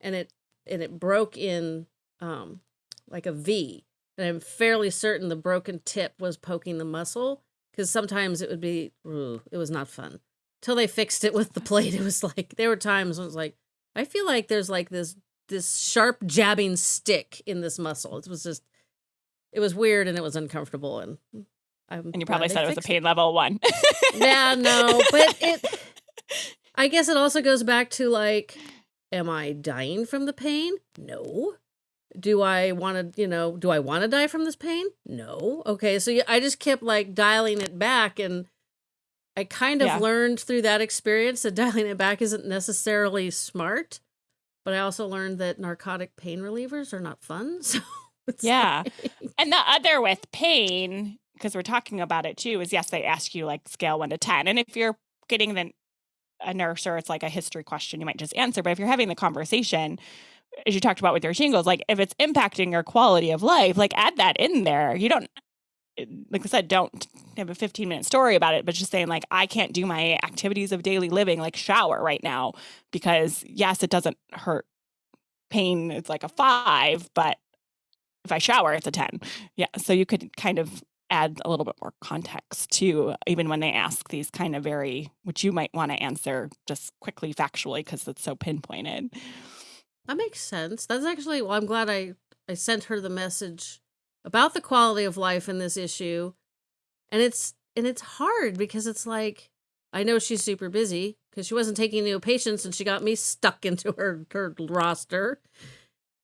And it, and it broke in um, like a V. And I'm fairly certain the broken tip was poking the muscle because sometimes it would be, ooh, it was not fun. Till they fixed it with the plate, it was like there were times when it was like, I feel like there's like this this sharp jabbing stick in this muscle. It was just, it was weird and it was uncomfortable. And I'm And you probably said it was a pain level one. Yeah, no, but it. I guess it also goes back to like, am I dying from the pain? No. Do I want to, you know, do I want to die from this pain? No. Okay, so I just kept like dialing it back, and I kind of Yeah. learned through that experience that dialing it back isn't necessarily smart. But I also learned that narcotic pain relievers are not fun. So Yeah. like- And the other with pain, because we're talking about it too, is yes, they ask you like scale one to 10. And if you're getting the, a nurse or it's like a history question, you might just answer. But if you're having the conversation, as you talked about with your shingles, like if it's impacting your quality of life, like add that in there. You don't, like I said, don't have a 15 minute story about it, but just saying, like, I can't do my activities of daily living, like shower right now, because yes, it doesn't hurt. Pain, it's like a five, but if I shower, it's a 10. Yeah. So you could kind of add a little bit more context to even when they ask these kind of very, which you might want to answer just quickly, factually, because it's so pinpointed. That makes sense. That's actually well, I'm glad I I sent her the message about the quality of life in this issue. And it's and it's hard because it's like I know she's super busy because she wasn't taking new patients and she got me stuck into her her roster.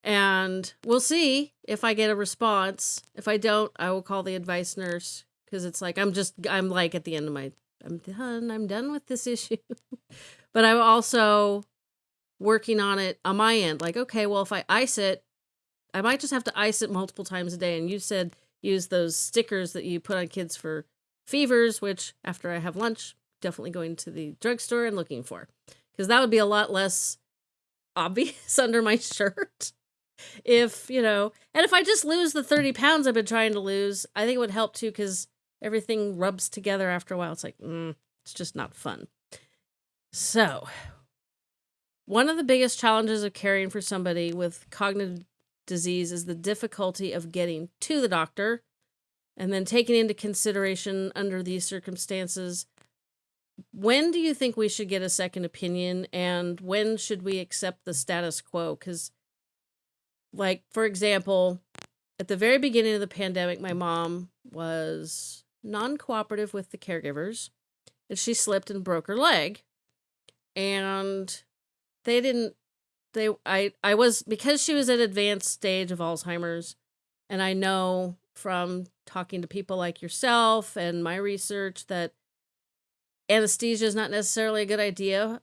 And we'll see if I get a response. If I don't, I will call the advice nurse because it's like I'm just I'm like at the end of my I'm done. I'm done with this issue. but I'm also working on it on my end. Like, okay, well, if I ice it, I might just have to ice it multiple times a day. And you said use those stickers that you put on kids for fevers, which after I have lunch, definitely going to the drugstore and looking for. Because that would be a lot less obvious under my shirt. If, you know, and if I just lose the 30 pounds I've been trying to lose, I think it would help too because everything rubs together after a while. It's like, mm, it's just not fun. So, one of the biggest challenges of caring for somebody with cognitive disease is the difficulty of getting to the doctor and then taking into consideration under these circumstances when do you think we should get a second opinion and when should we accept the status quo cuz like for example at the very beginning of the pandemic, my mom was non cooperative with the caregivers and she slipped and broke her leg. And they didn't they I I was because she was at advanced stage of Alzheimer's and I know from talking to people like yourself and my research that anesthesia is not necessarily a good idea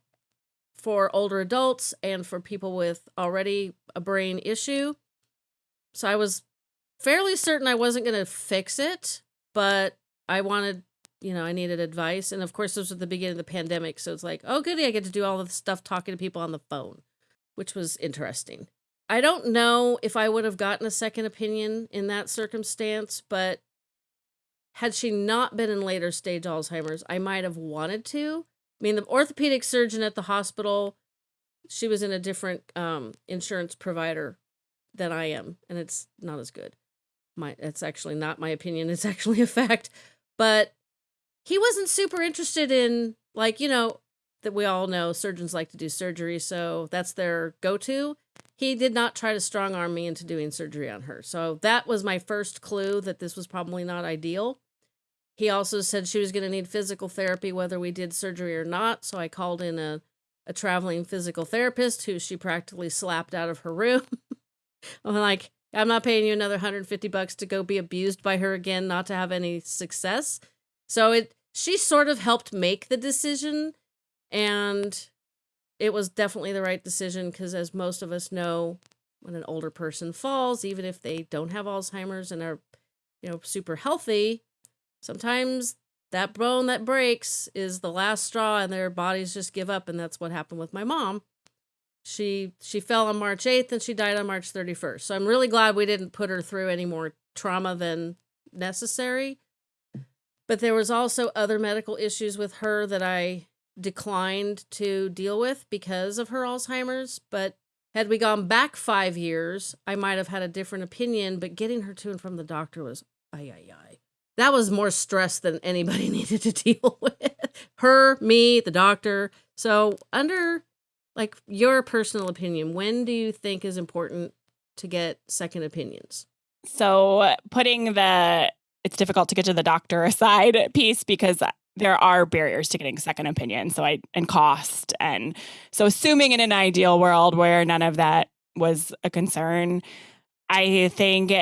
for older adults and for people with already a brain issue. So I was fairly certain I wasn't going to fix it, but I wanted, you know, I needed advice. And of course, this was at the beginning of the pandemic. So it's like, oh, goody, I get to do all the stuff talking to people on the phone, which was interesting. I don't know if I would have gotten a second opinion in that circumstance, but had she not been in later stage Alzheimer's, I might have wanted to. I mean, the orthopedic surgeon at the hospital, she was in a different um, insurance provider than I am, and it's not as good. My, it's actually not my opinion. It's actually a fact. But he wasn't super interested in, like, you know, that we all know surgeons like to do surgery, so that's their go to. He did not try to strong arm me into doing surgery on her. So that was my first clue that this was probably not ideal. He also said she was going to need physical therapy whether we did surgery or not. So I called in a, a traveling physical therapist who she practically slapped out of her room. I'm like, I'm not paying you another 150 bucks to go be abused by her again, not to have any success. So it she sort of helped make the decision and it was definitely the right decision because as most of us know, when an older person falls, even if they don't have Alzheimer's and are, you know, super healthy, sometimes that bone that breaks is the last straw and their bodies just give up and that's what happened with my mom. She she fell on march 8th and she died on march 31st so i'm really glad we didn't put her through any more trauma than necessary. But there was also other medical issues with her that i declined to deal with because of her alzheimer's but had we gone back five years i might have had a different opinion but getting her to and from the doctor was ay ay ay that was more stress than anybody needed to deal with. Her, me, the doctor. So, under like your personal opinion, when do you think is important to get second opinions? So, putting the it's difficult to get to the doctor aside piece because there are barriers to getting second opinion. So, I and cost. And so, assuming in an ideal world where none of that was a concern, I think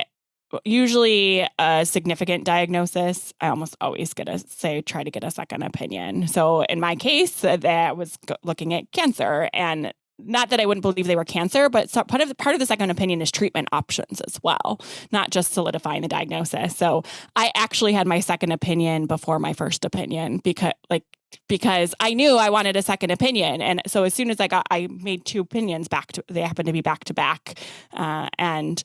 usually a significant diagnosis, I almost always get a say try to get a second opinion. So in my case, uh, that was looking at cancer and not that I wouldn't believe they were cancer, but so part of the, part of the second opinion is treatment options as well, not just solidifying the diagnosis. So I actually had my second opinion before my first opinion because like because I knew I wanted a second opinion, and so as soon as I got, I made two opinions back to they happened to be back to back, uh, and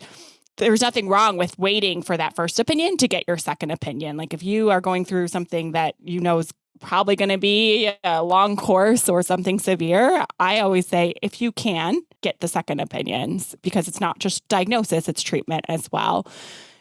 there's nothing wrong with waiting for that first opinion to get your second opinion. Like if you are going through something that you know is probably going to be a long course or something severe, I always say if you can, get the second opinions because it's not just diagnosis, it's treatment as well.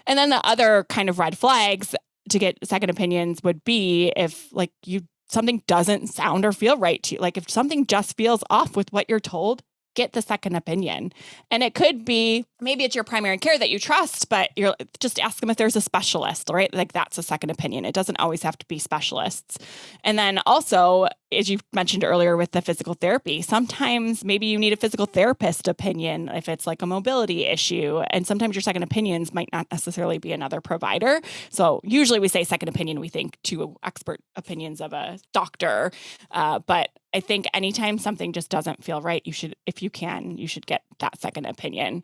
And then the other kind of red flags to get second opinions would be if like you something doesn't sound or feel right to you. Like if something just feels off with what you're told, get the second opinion. And it could be maybe it's your primary care that you trust, but you're just ask them if there's a specialist, right? Like that's a second opinion. It doesn't always have to be specialists. And then also, as you mentioned earlier with the physical therapy, sometimes maybe you need a physical therapist opinion if it's like a mobility issue. And sometimes your second opinions might not necessarily be another provider. So usually we say second opinion, we think two expert opinions of a doctor. Uh, but I think anytime something just doesn't feel right, you should, if you can, you should get that second opinion.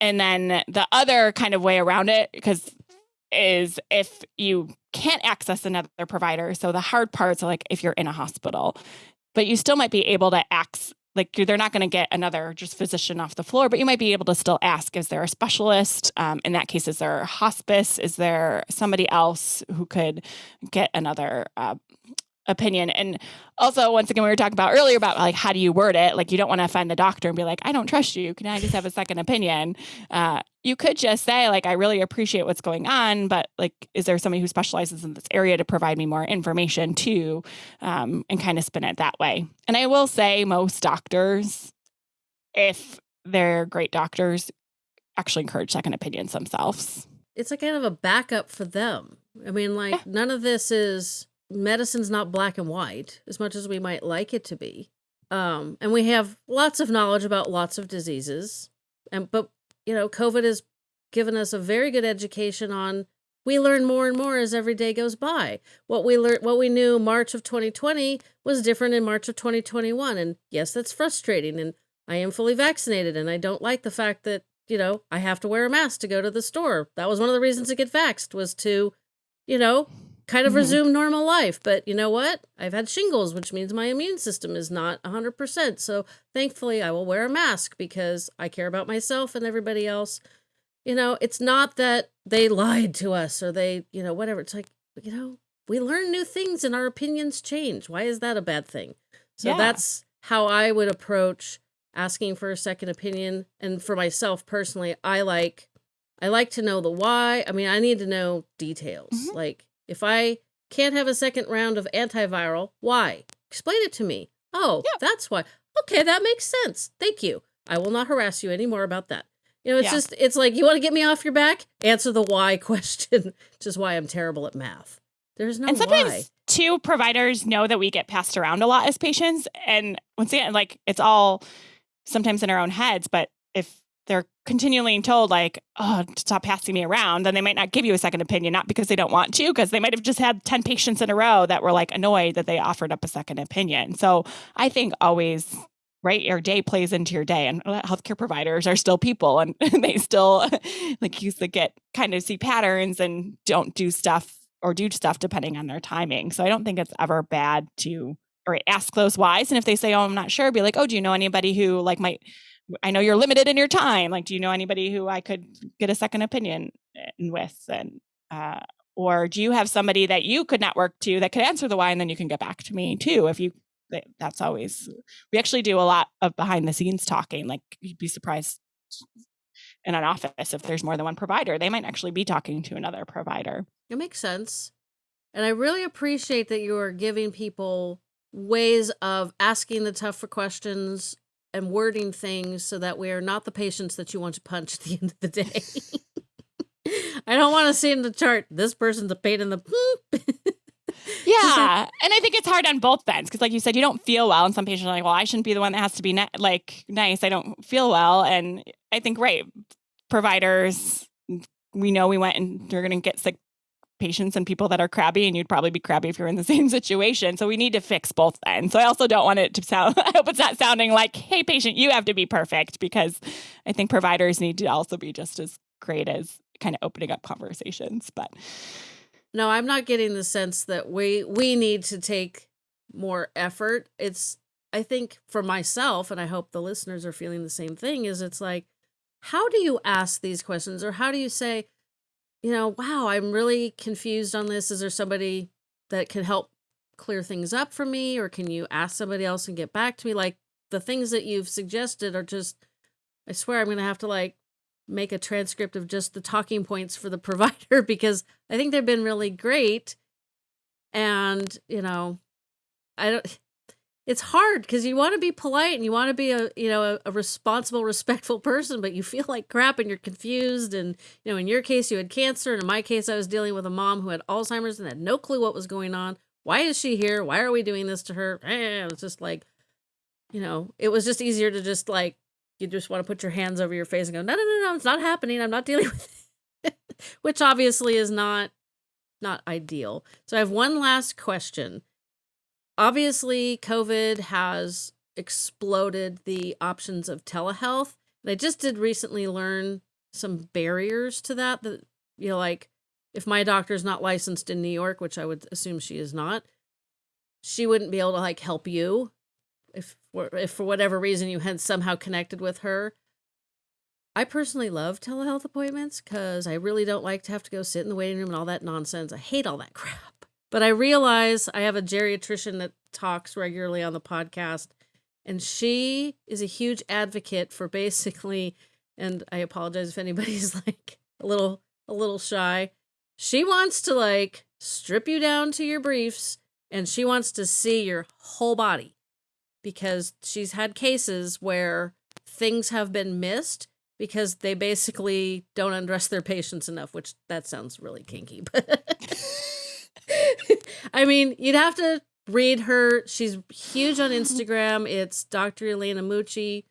And then the other kind of way around it, because is if you can't access another provider. So the hard parts are like if you're in a hospital, but you still might be able to access like they're not going to get another just physician off the floor, but you might be able to still ask: Is there a specialist? Um, in that case, is there a hospice? Is there somebody else who could get another uh, opinion. And also, once again, we were talking about earlier about like how do you word it? Like you don't want to offend the doctor and be like, I don't trust you. Can I just have a second opinion? Uh, you could just say like, I really appreciate what's going on, but like, is there somebody who specializes in this area to provide me more information too? Um, and kind of spin it that way. And I will say, most doctors, if they're great doctors, actually encourage second opinions themselves. It's like kind of a backup for them. I mean, like, yeah. none of this is medicine's not black and white as much as we might like it to be. Um, and we have lots of knowledge about lots of diseases. And but you know, COVID has given us a very good education on we learn more and more as every day goes by. What we learned what we knew March of 2020 was different in March of 2021. And yes, that's frustrating. And I am fully vaccinated and I don't like the fact that, you know, I have to wear a mask to go to the store. That was one of the reasons to get vaxxed was to, you know, kind of mm-hmm. resume normal life. But you know what? I've had shingles, which means my immune system is not 100%. So thankfully, I will wear a mask because I care about myself and everybody else. You know, it's not that they lied to us or they, you know, whatever. It's like, you know, we learn new things and our opinions change. Why is that a bad thing? So yeah. that's how I would approach asking for a second opinion. And for myself personally, I like I like to know the why. I mean, I need to know details. Mm-hmm. Like if I can't have a second round of antiviral, why? Explain it to me. Oh, yeah. that's why. Okay, that makes sense. Thank you. I will not harass you anymore about that. You know, it's yeah. just, it's like, you want to get me off your back? Answer the why question, which is why I'm terrible at math. There's no and sometimes why. Two providers know that we get passed around a lot as patients. And once again, like it's all sometimes in our own heads, but if they're continually told like oh stop passing me around then they might not give you a second opinion not because they don't want to because they might have just had 10 patients in a row that were like annoyed that they offered up a second opinion. So i think always right your day plays into your day and uh, healthcare providers are still people and they still like used to get kind of see patterns and don't do stuff or do stuff depending on their timing. So i don't think it's ever bad to or ask those whys and if they say oh i'm not sure be like oh do you know anybody who like might I know you're limited in your time. Like, do you know anybody who I could get a second opinion with? And uh, or do you have somebody that you could network to that could answer the why, and then you can get back to me too if you. That's always we actually do a lot of behind the scenes talking. Like you'd be surprised in an office if there's more than one provider, they might actually be talking to another provider. It makes sense, and I really appreciate that you are giving people ways of asking the tougher questions and wording things so that we are not the patients that you want to punch at the end of the day. I don't want to see in the chart, this person's a pain in the poop. yeah. And I think it's hard on both ends because, like you said, you don't feel well. And some patients are like, well, I shouldn't be the one that has to be like nice. I don't feel well. And I think, right, providers, we know we went and you're going to get sick patients and people that are crabby, and you'd probably be crabby if you're in the same situation. So we need to fix both ends. So I also don't want it to sound, I hope it's not sounding like, hey, patient, you have to be perfect, because I think providers need to also be just as great as kind of opening up conversations. But no, I'm not getting the sense that we we need to take more effort. It's I think for myself, and I hope the listeners are feeling the same thing, is it's like, how do you ask these questions or how do you say, you know, wow, I'm really confused on this. Is there somebody that can help clear things up for me? Or can you ask somebody else and get back to me? Like the things that you've suggested are just, I swear I'm going to have to like make a transcript of just the talking points for the provider because I think they've been really great. And, you know, I don't, it's hard because you want to be polite and you want to be a you know a, a, responsible respectful person but you feel like crap and you're confused and you know in your case you had cancer and in my case i was dealing with a mom who had alzheimer's and had no clue what was going on. Why is she here? Why are we doing this to her? Eh, it's just like you know it was just easier to just like you just want to put your hands over your face and go no no no no it's not happening. I'm not dealing with it. Which obviously is not not ideal. So i have one last question obviously covid has exploded the options of telehealth and i just did recently learn some barriers to that that you know like if my doctor's not licensed in new york which i would assume she is not she wouldn't be able to like help you if if for whatever reason you had somehow connected with her I personally love telehealth appointments because I really don't like to have to go sit in the waiting room and all that nonsense. I hate all that crap. But I realize I have a geriatrician that talks regularly on the podcast, and she is a huge advocate for basically, and I apologize if anybody's like a little a little shy. She wants to like strip you down to your briefs and she wants to see your whole body because she's had cases where things have been missed because they basically don't undress their patients enough, which that sounds really kinky. But I mean, you'd have to read her. She's huge on Instagram. It's Dr. Elena Mucci.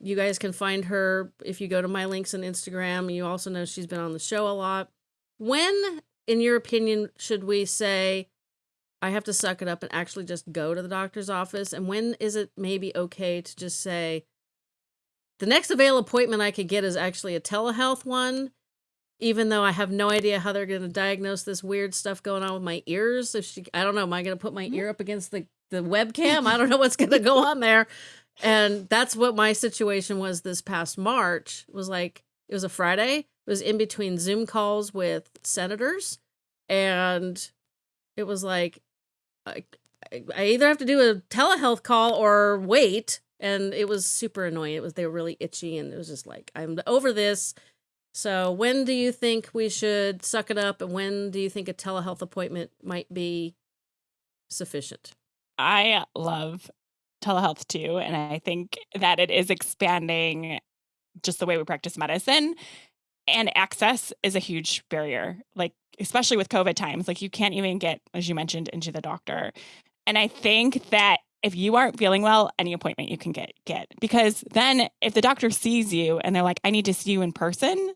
You guys can find her if you go to my links on Instagram. You also know she's been on the show a lot. When, in your opinion, should we say, I have to suck it up and actually just go to the doctor's office? And when is it maybe okay to just say, the next available appointment I could get is actually a telehealth one, even though I have no idea how they're going to diagnose this weird stuff going on with my ears. If she, I don't know, am I going to put my mm-hmm. ear up against the, the webcam? I don't know what's going to go on there. And that's what my situation was this past March. It was like, it was a Friday. It was in between Zoom calls with senators. And it was like, I, I either have to do a telehealth call or wait and it was super annoying. It was they were really itchy, and it was just like I'm over this. So when do you think we should suck it up, and when do you think a telehealth appointment might be sufficient? I love telehealth too, and I think that it is expanding just the way we practice medicine. And access is a huge barrier, like especially with COVID times. Like you can't even get, as you mentioned, into the doctor. And I think that if you aren't feeling well, any appointment you can get get because then if the doctor sees you and they're like, I need to see you in person,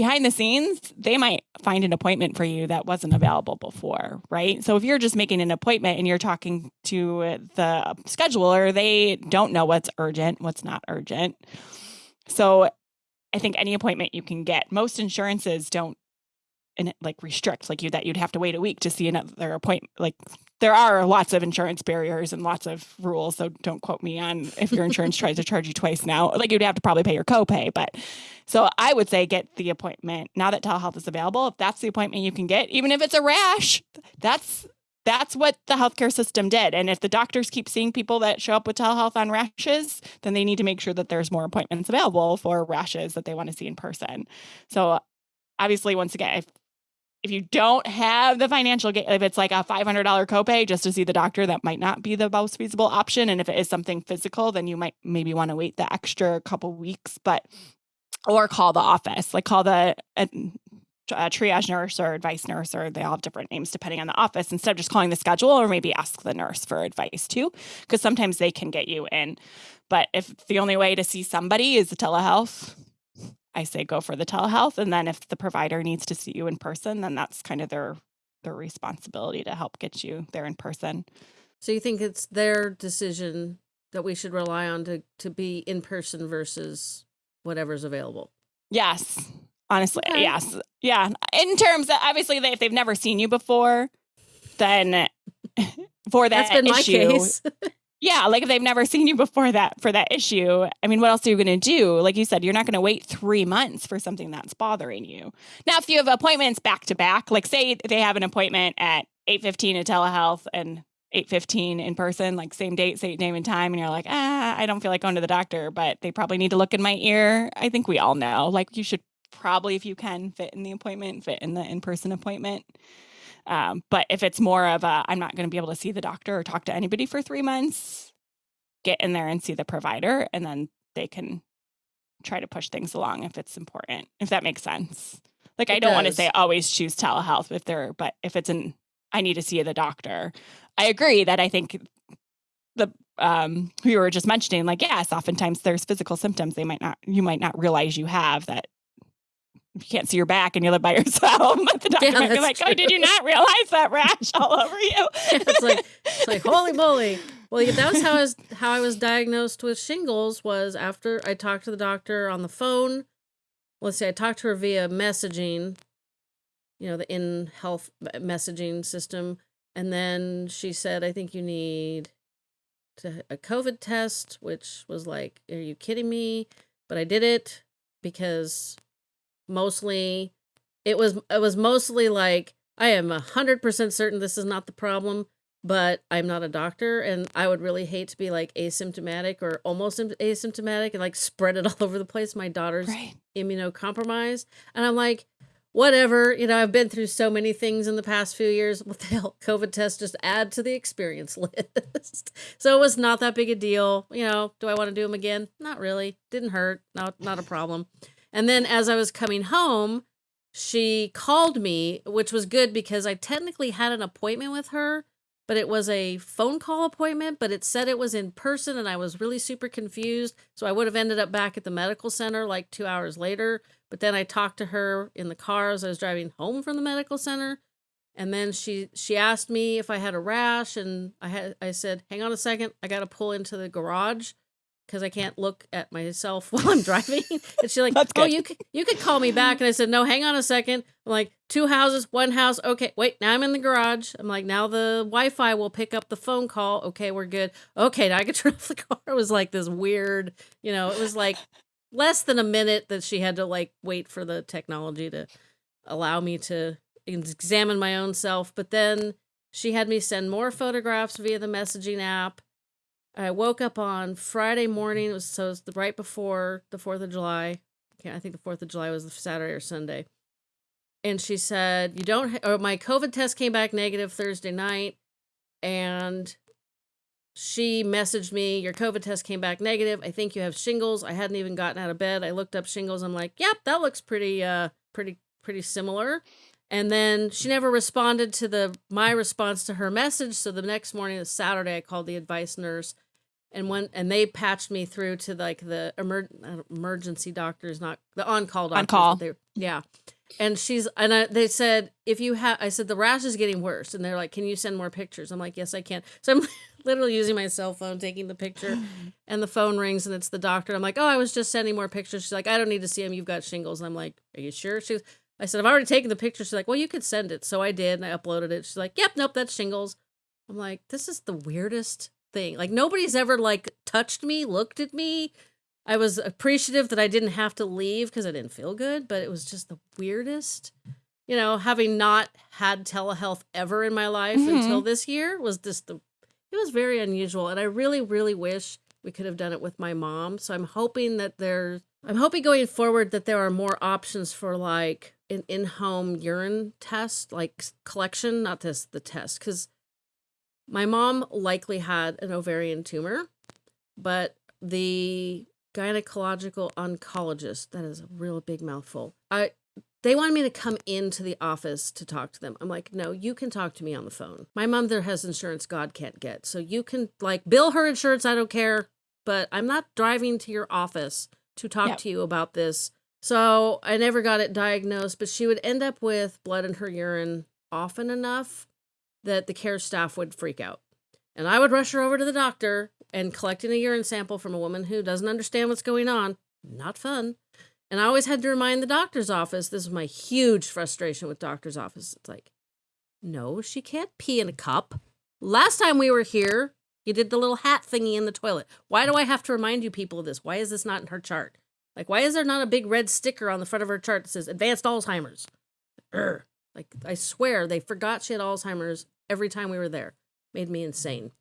behind the scenes, they might find an appointment for you that wasn't available before, right? So if you're just making an appointment and you're talking to the scheduler, they don't know what's urgent, what's not urgent. So I think any appointment you can get. Most insurances don't and like restrict like you that you'd have to wait a week to see another appointment like there are lots of insurance barriers and lots of rules so don't quote me on if your insurance tries to charge you twice now like you'd have to probably pay your copay but so i would say get the appointment now that telehealth is available if that's the appointment you can get even if it's a rash that's that's what the healthcare system did. And if the doctors keep seeing people that show up with telehealth on rashes, then they need to make sure that there's more appointments available for rashes that they want to see in person. So obviously, once again, if if you don't have the financial gain, if it's like a $500 copay just to see the doctor, that might not be the most feasible option. And if it is something physical, then you might maybe want to wait the extra couple weeks, but or call the office, like call the uh, a triage nurse or advice nurse, or they all have different names depending on the office. Instead of just calling the schedule, or maybe ask the nurse for advice too, because sometimes they can get you in. But if the only way to see somebody is the telehealth, I say go for the telehealth. And then if the provider needs to see you in person, then that's kind of their their responsibility to help get you there in person. So you think it's their decision that we should rely on to to be in person versus whatever's available? Yes. Honestly, okay. yes. Yeah. In terms of obviously they, if they've never seen you before, then for that That's been issue, my case. Yeah, like if they've never seen you before that for that issue, I mean, what else are you going to do? Like you said, you're not going to wait three months for something that's bothering you. Now, if you have appointments back to back, like say they have an appointment at eight fifteen at telehealth and eight fifteen in person, like same date, same name and time, and you're like, ah, I don't feel like going to the doctor, but they probably need to look in my ear. I think we all know, like you should probably, if you can, fit in the appointment, fit in the in person appointment. Um, but if it's more of a, I'm not going to be able to see the doctor or talk to anybody for three months, get in there and see the provider, and then they can try to push things along if it's important, if that makes sense. Like, it I don't want to say always choose telehealth if they're, but if it's an, I need to see the doctor. I agree that I think the um who you were just mentioning like yes oftentimes there's physical symptoms they might not you might not realize you have that you can't see your back and you live by yourself. But the doctor yeah, might be like, true. "Oh, did you not realize that rash all over you?" it's like, it's like, holy moly! Well, yeah, that was how I was how I was diagnosed with shingles. Was after I talked to the doctor on the phone. Let's say I talked to her via messaging, you know, the in health messaging system, and then she said, "I think you need to, a COVID test," which was like, "Are you kidding me?" But I did it because mostly it was it was mostly like I am a hundred percent certain this is not the problem, but I'm not a doctor, and I would really hate to be like asymptomatic or almost asymptomatic and like spread it all over the place. My daughter's right. immunocompromised, and I'm like, whatever. You know, I've been through so many things in the past few years. What the hell? COVID test just add to the experience list. so it was not that big a deal. You know, do I want to do them again? Not really. Didn't hurt. Not not a problem. And then as I was coming home, she called me, which was good because I technically had an appointment with her, but it was a phone call appointment, but it said it was in person and I was really super confused. So I would have ended up back at the medical center like two hours later. But then I talked to her in the car as I was driving home from the medical center. And then she she asked me if I had a rash and I had I said, "Hang on a second, I got to pull into the garage." Because I can't look at myself while I'm driving. and she's like, "Oh, you could you could call me back." And I said, "No, hang on a second. I'm like, two houses, one house. Okay, wait. Now I'm in the garage. I'm like, now the Wi-Fi will pick up the phone call. Okay, we're good. Okay, now I can turn off the car. It was like this weird, you know. It was like less than a minute that she had to like wait for the technology to allow me to examine my own self. But then she had me send more photographs via the messaging app I woke up on Friday morning. It was so it was the right before the Fourth of July. Okay, I think the Fourth of July was the Saturday or Sunday. And she said, "You don't." or my COVID test came back negative Thursday night, and she messaged me, "Your COVID test came back negative. I think you have shingles." I hadn't even gotten out of bed. I looked up shingles. I'm like, "Yep, that looks pretty, uh, pretty, pretty similar." And then she never responded to the my response to her message. So the next morning, Saturday, I called the advice nurse, and when and they patched me through to like the emer- emergency doctors, not the on call doctors. On call, they, yeah. And she's and I, they said if you have, I said the rash is getting worse, and they're like, can you send more pictures? I'm like, yes, I can. So I'm literally using my cell phone, taking the picture, and the phone rings, and it's the doctor. I'm like, oh, I was just sending more pictures. She's like, I don't need to see them. You've got shingles. And I'm like, are you sure? She's I said, I've already taken the picture. She's like, well, you could send it. So I did, and I uploaded it. She's like, yep, nope, that's shingles. I'm like, this is the weirdest thing. Like, nobody's ever, like, touched me, looked at me. I was appreciative that I didn't have to leave because I didn't feel good, but it was just the weirdest. You know, having not had telehealth ever in my life mm-hmm. until this year was just the, it was very unusual. And I really, really wish we could have done it with my mom. So I'm hoping that there's, I'm hoping going forward that there are more options for like an in-home urine test, like collection, not this the test, because my mom likely had an ovarian tumor, but the gynecological oncologist, that is a real big mouthful. I they wanted me to come into the office to talk to them. I'm like, no, you can talk to me on the phone. My mom there has insurance God can't get. So you can like bill her insurance, I don't care. But I'm not driving to your office to talk yep. to you about this so I never got it diagnosed, but she would end up with blood in her urine often enough that the care staff would freak out. And I would rush her over to the doctor and collecting a urine sample from a woman who doesn't understand what's going on. Not fun. And I always had to remind the doctor's office this is my huge frustration with doctor's office. It's like, no, she can't pee in a cup. Last time we were here, you did the little hat thingy in the toilet. Why do I have to remind you people of this? Why is this not in her chart? Like, why is there not a big red sticker on the front of her chart that says advanced Alzheimer's? Urgh. Like, I swear they forgot she had Alzheimer's every time we were there. Made me insane.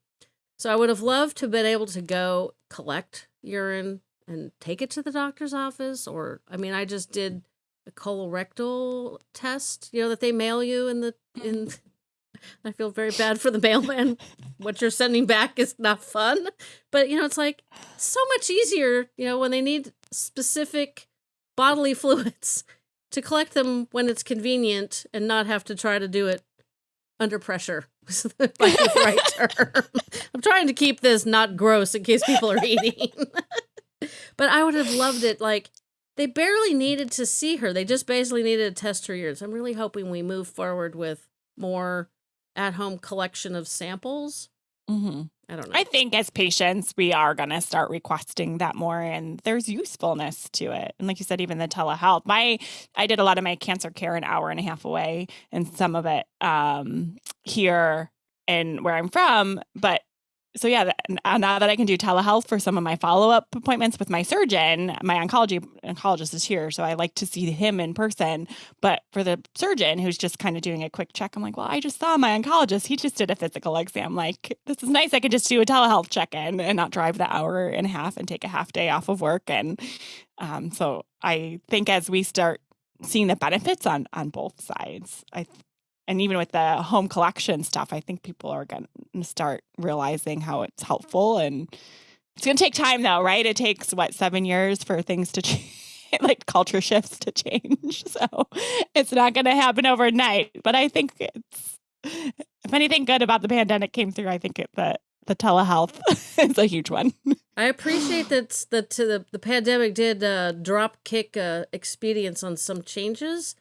So I would have loved to have been able to go collect urine and take it to the doctor's office. Or, I mean, I just did a colorectal test, you know, that they mail you in the, in, mm-hmm. I feel very bad for the mailman. what you're sending back is not fun. But, you know, it's like so much easier, you know, when they need specific bodily fluids to collect them when it's convenient and not have to try to do it under pressure. the right term. I'm trying to keep this not gross in case people are eating. but I would have loved it. Like, they barely needed to see her. They just basically needed to test her ears. I'm really hoping we move forward with more at home collection of samples. Mm-hmm. I don't know. I think as patients, we are going to start requesting that more, and there's usefulness to it. And like you said, even the telehealth. My, I did a lot of my cancer care an hour and a half away, and some of it um, here and where I'm from. But so yeah, uh, now that I can do telehealth for some of my follow up appointments with my surgeon, my oncology oncologist is here, so I like to see him in person. But for the surgeon who's just kind of doing a quick check, I'm like, well, I just saw my oncologist. He just did a physical exam. Like, this is nice. I could just do a telehealth check in and not drive the hour and a half and take a half day off of work. And um, so I think as we start seeing the benefits on on both sides. I and even with the home collection stuff, I think people are going to start realizing how it's helpful and it's going to take time though, right? It takes what, 7 years for things to change. like culture shifts to change. So it's not going to happen overnight. But I think it's, if anything good about the pandemic came through, I think it, the the telehealth is a huge one. I appreciate that that the the pandemic did uh, drop kick uh, expedience on some changes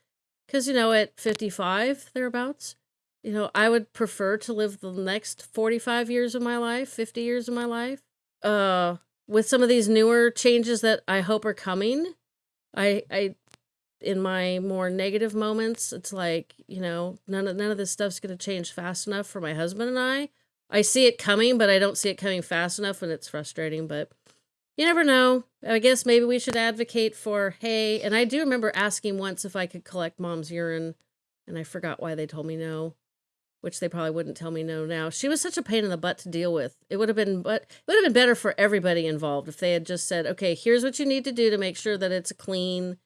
because, you know, at 55, thereabouts, you know, I would prefer to live the next 45 years of my life, 50 years of my life. Uh, with some of these newer changes that I hope are coming, I, I, in my more negative moments, it's like, you know, none of, none of this stuff's going to change fast enough for my husband and I. I see it coming, but I don't see it coming fast enough and it's frustrating, but you never know. I guess maybe we should advocate for hey, and I do remember asking once if I could collect mom's urine, and I forgot why they told me no, which they probably wouldn't tell me no now. She was such a pain in the butt to deal with. It would have been but it would have been better for everybody involved if they had just said, "Okay, here's what you need to do to make sure that it's a clean,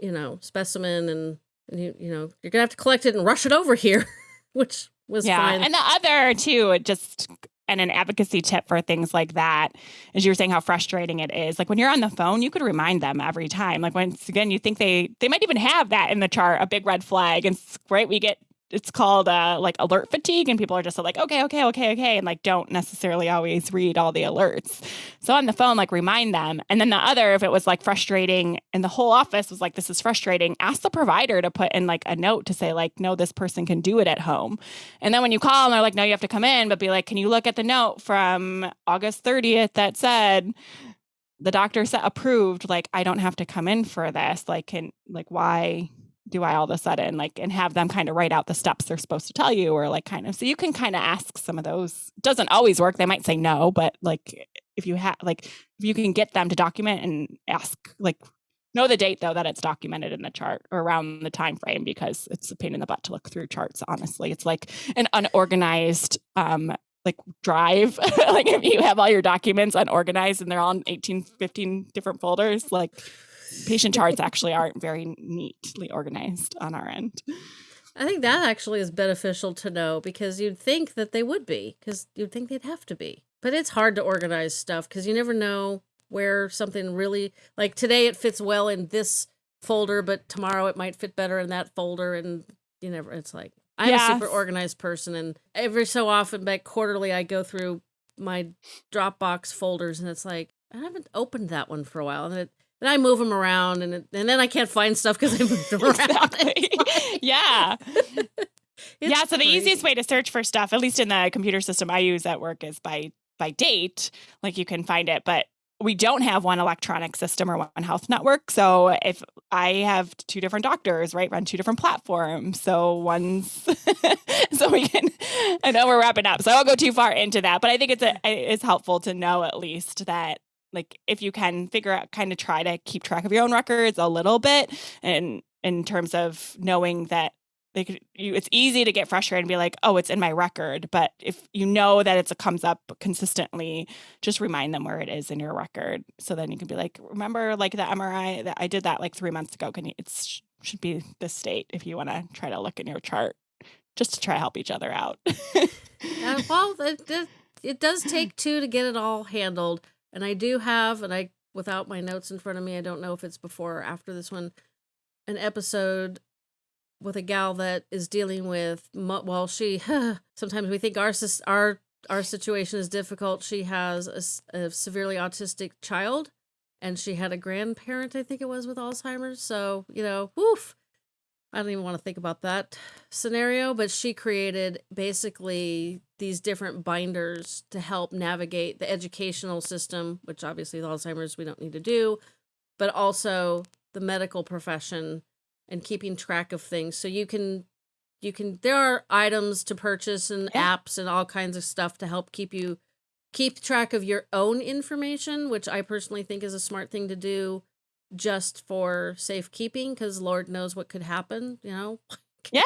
you know, specimen and, and you you know, you're going to have to collect it and rush it over here." which was yeah. fine. And the other too, it just and an advocacy tip for things like that is you're saying how frustrating it is. Like when you're on the phone you could remind them every time. Like once again you think they they might even have that in the chart a big red flag and right we get it's called uh, like alert fatigue and people are just like okay okay okay okay and like don't necessarily always read all the alerts. So on the phone like remind them and then the other if it was like frustrating and the whole office was like this is frustrating ask the provider to put in like a note to say like no this person can do it at home. And then when you call and they're like no you have to come in but be like can you look at the note from august 30th that said the doctor said approved like i don't have to come in for this like can like why do I all of a sudden like and have them kind of write out the steps they're supposed to tell you or like kind of so you can kind of ask some of those. Doesn't always work. They might say no, but like if you have like if you can get them to document and ask like know the date though that it's documented in the chart or around the time frame because it's a pain in the butt to look through charts honestly it's like an unorganized um like drive like if you have all your documents unorganized and they're all in 18 15 different folders like patient charts actually aren't very neatly organized on our end. I think that actually is beneficial to know because you'd think that they would be because you'd think they'd have to be. But it's hard to organize stuff because you never know where something really like today it fits well in this folder, but tomorrow it might fit better in that folder. And you never, it's like, I'm yes. a super organized person. And every so often, back quarterly, I go through my Dropbox folders and it's like, I haven't opened that one for a while. And it, and I move them around, and and then I can't find stuff because I moved them around. yeah. yeah. So the easiest way to search for stuff, at least in the computer system I use at work, is by by date. Like you can find it, but we don't have one electronic system or one health network. So if I have two different doctors, right, run two different platforms. So one's so we can I know we're wrapping up. So I won't go too far into that, but I think it's a, mm. it's helpful to know at least that like if you can figure out kind of try to keep track of your own records a little bit and in terms of knowing that like you, it's easy to get frustrated and be like oh it's in my record but if you know that it comes up consistently just remind them where it is in your record. So then you can be like remember like the mri that i did that like three months ago. Can you it should be this state if you want to try to look in your chart just to try to help each other out. Uh, well it, it does take two to get it all handled and I do have, and I, without my notes in front of me, I don't know if it's before or after this one, an episode with a gal that is dealing with, well, she, sometimes we think our, our, our situation is difficult. She has a, a severely autistic child and she had a grandparent, I think it was, with Alzheimer's. So, you know, woof. I don't even want to think about that scenario, but she created basically these different binders to help navigate the educational system, which obviously with Alzheimer's we don't need to do, but also the medical profession and keeping track of things. So you can you can there are items to purchase and yeah. apps and all kinds of stuff to help keep you keep track of your own information, which I personally think is a smart thing to do just for safekeeping because Lord knows what could happen, you know? Yeah.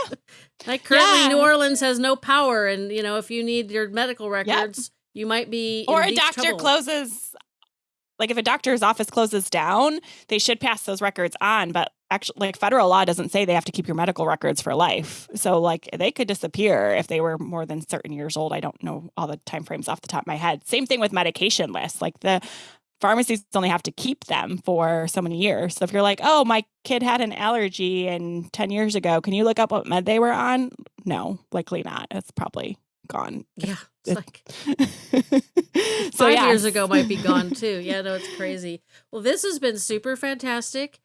like currently yeah. New Orleans has no power and you know if you need your medical records, you might be Or a doctor trouble. closes like if a doctor's office closes down, they should pass those records on, but actually like federal law doesn't say they have to keep your medical records for life. So like they could disappear if they were more than certain years old. I don't know all the time frames off the top of my head. Same thing with medication lists. Like the pharmacies only have to keep them for so many years. So if you're like, "Oh, my kid had an allergy and 10 years ago, can you look up what med they were on?" No, likely not. It's probably gone. Yeah. It's like so five years ago might be gone too. Yeah, no, it's crazy. Well, this has been super fantastic.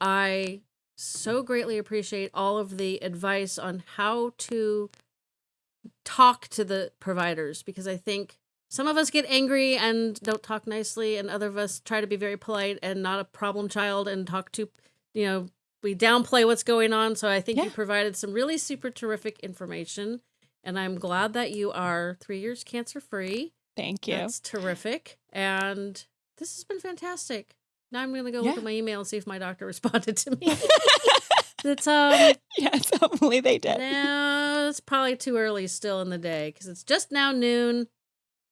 I so greatly appreciate all of the advice on how to talk to the providers because I think some of us get angry and don't talk nicely, and other of us try to be very polite and not a problem child and talk to, you know, we downplay what's going on. So I think yeah. you provided some really super terrific information. And I'm glad that you are three years cancer free. Thank you. That's terrific. And this has been fantastic. Now I'm gonna go yeah. look at my email and see if my doctor responded to me. it's um yes, hopefully they did. No, it's probably too early still in the day because it's just now noon.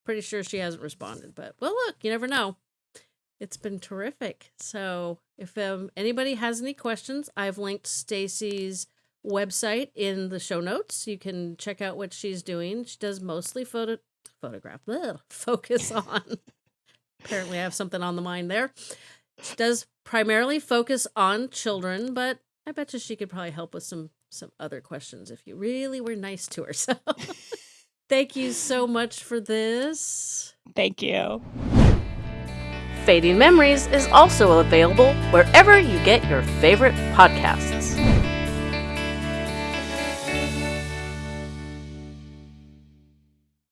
Pretty sure she hasn't responded, but well, look, you never know. It's been terrific. So if um, anybody has any questions, I've linked Stacy's website in the show notes. You can check out what she's doing. She does mostly photo photograph, ugh, focus on. Apparently, I have something on the mind there. She does primarily focus on children, but I bet you she could probably help with some some other questions if you really were nice to her. So thank you so much for this. Thank you. Fading Memories is also available wherever you get your favorite podcasts.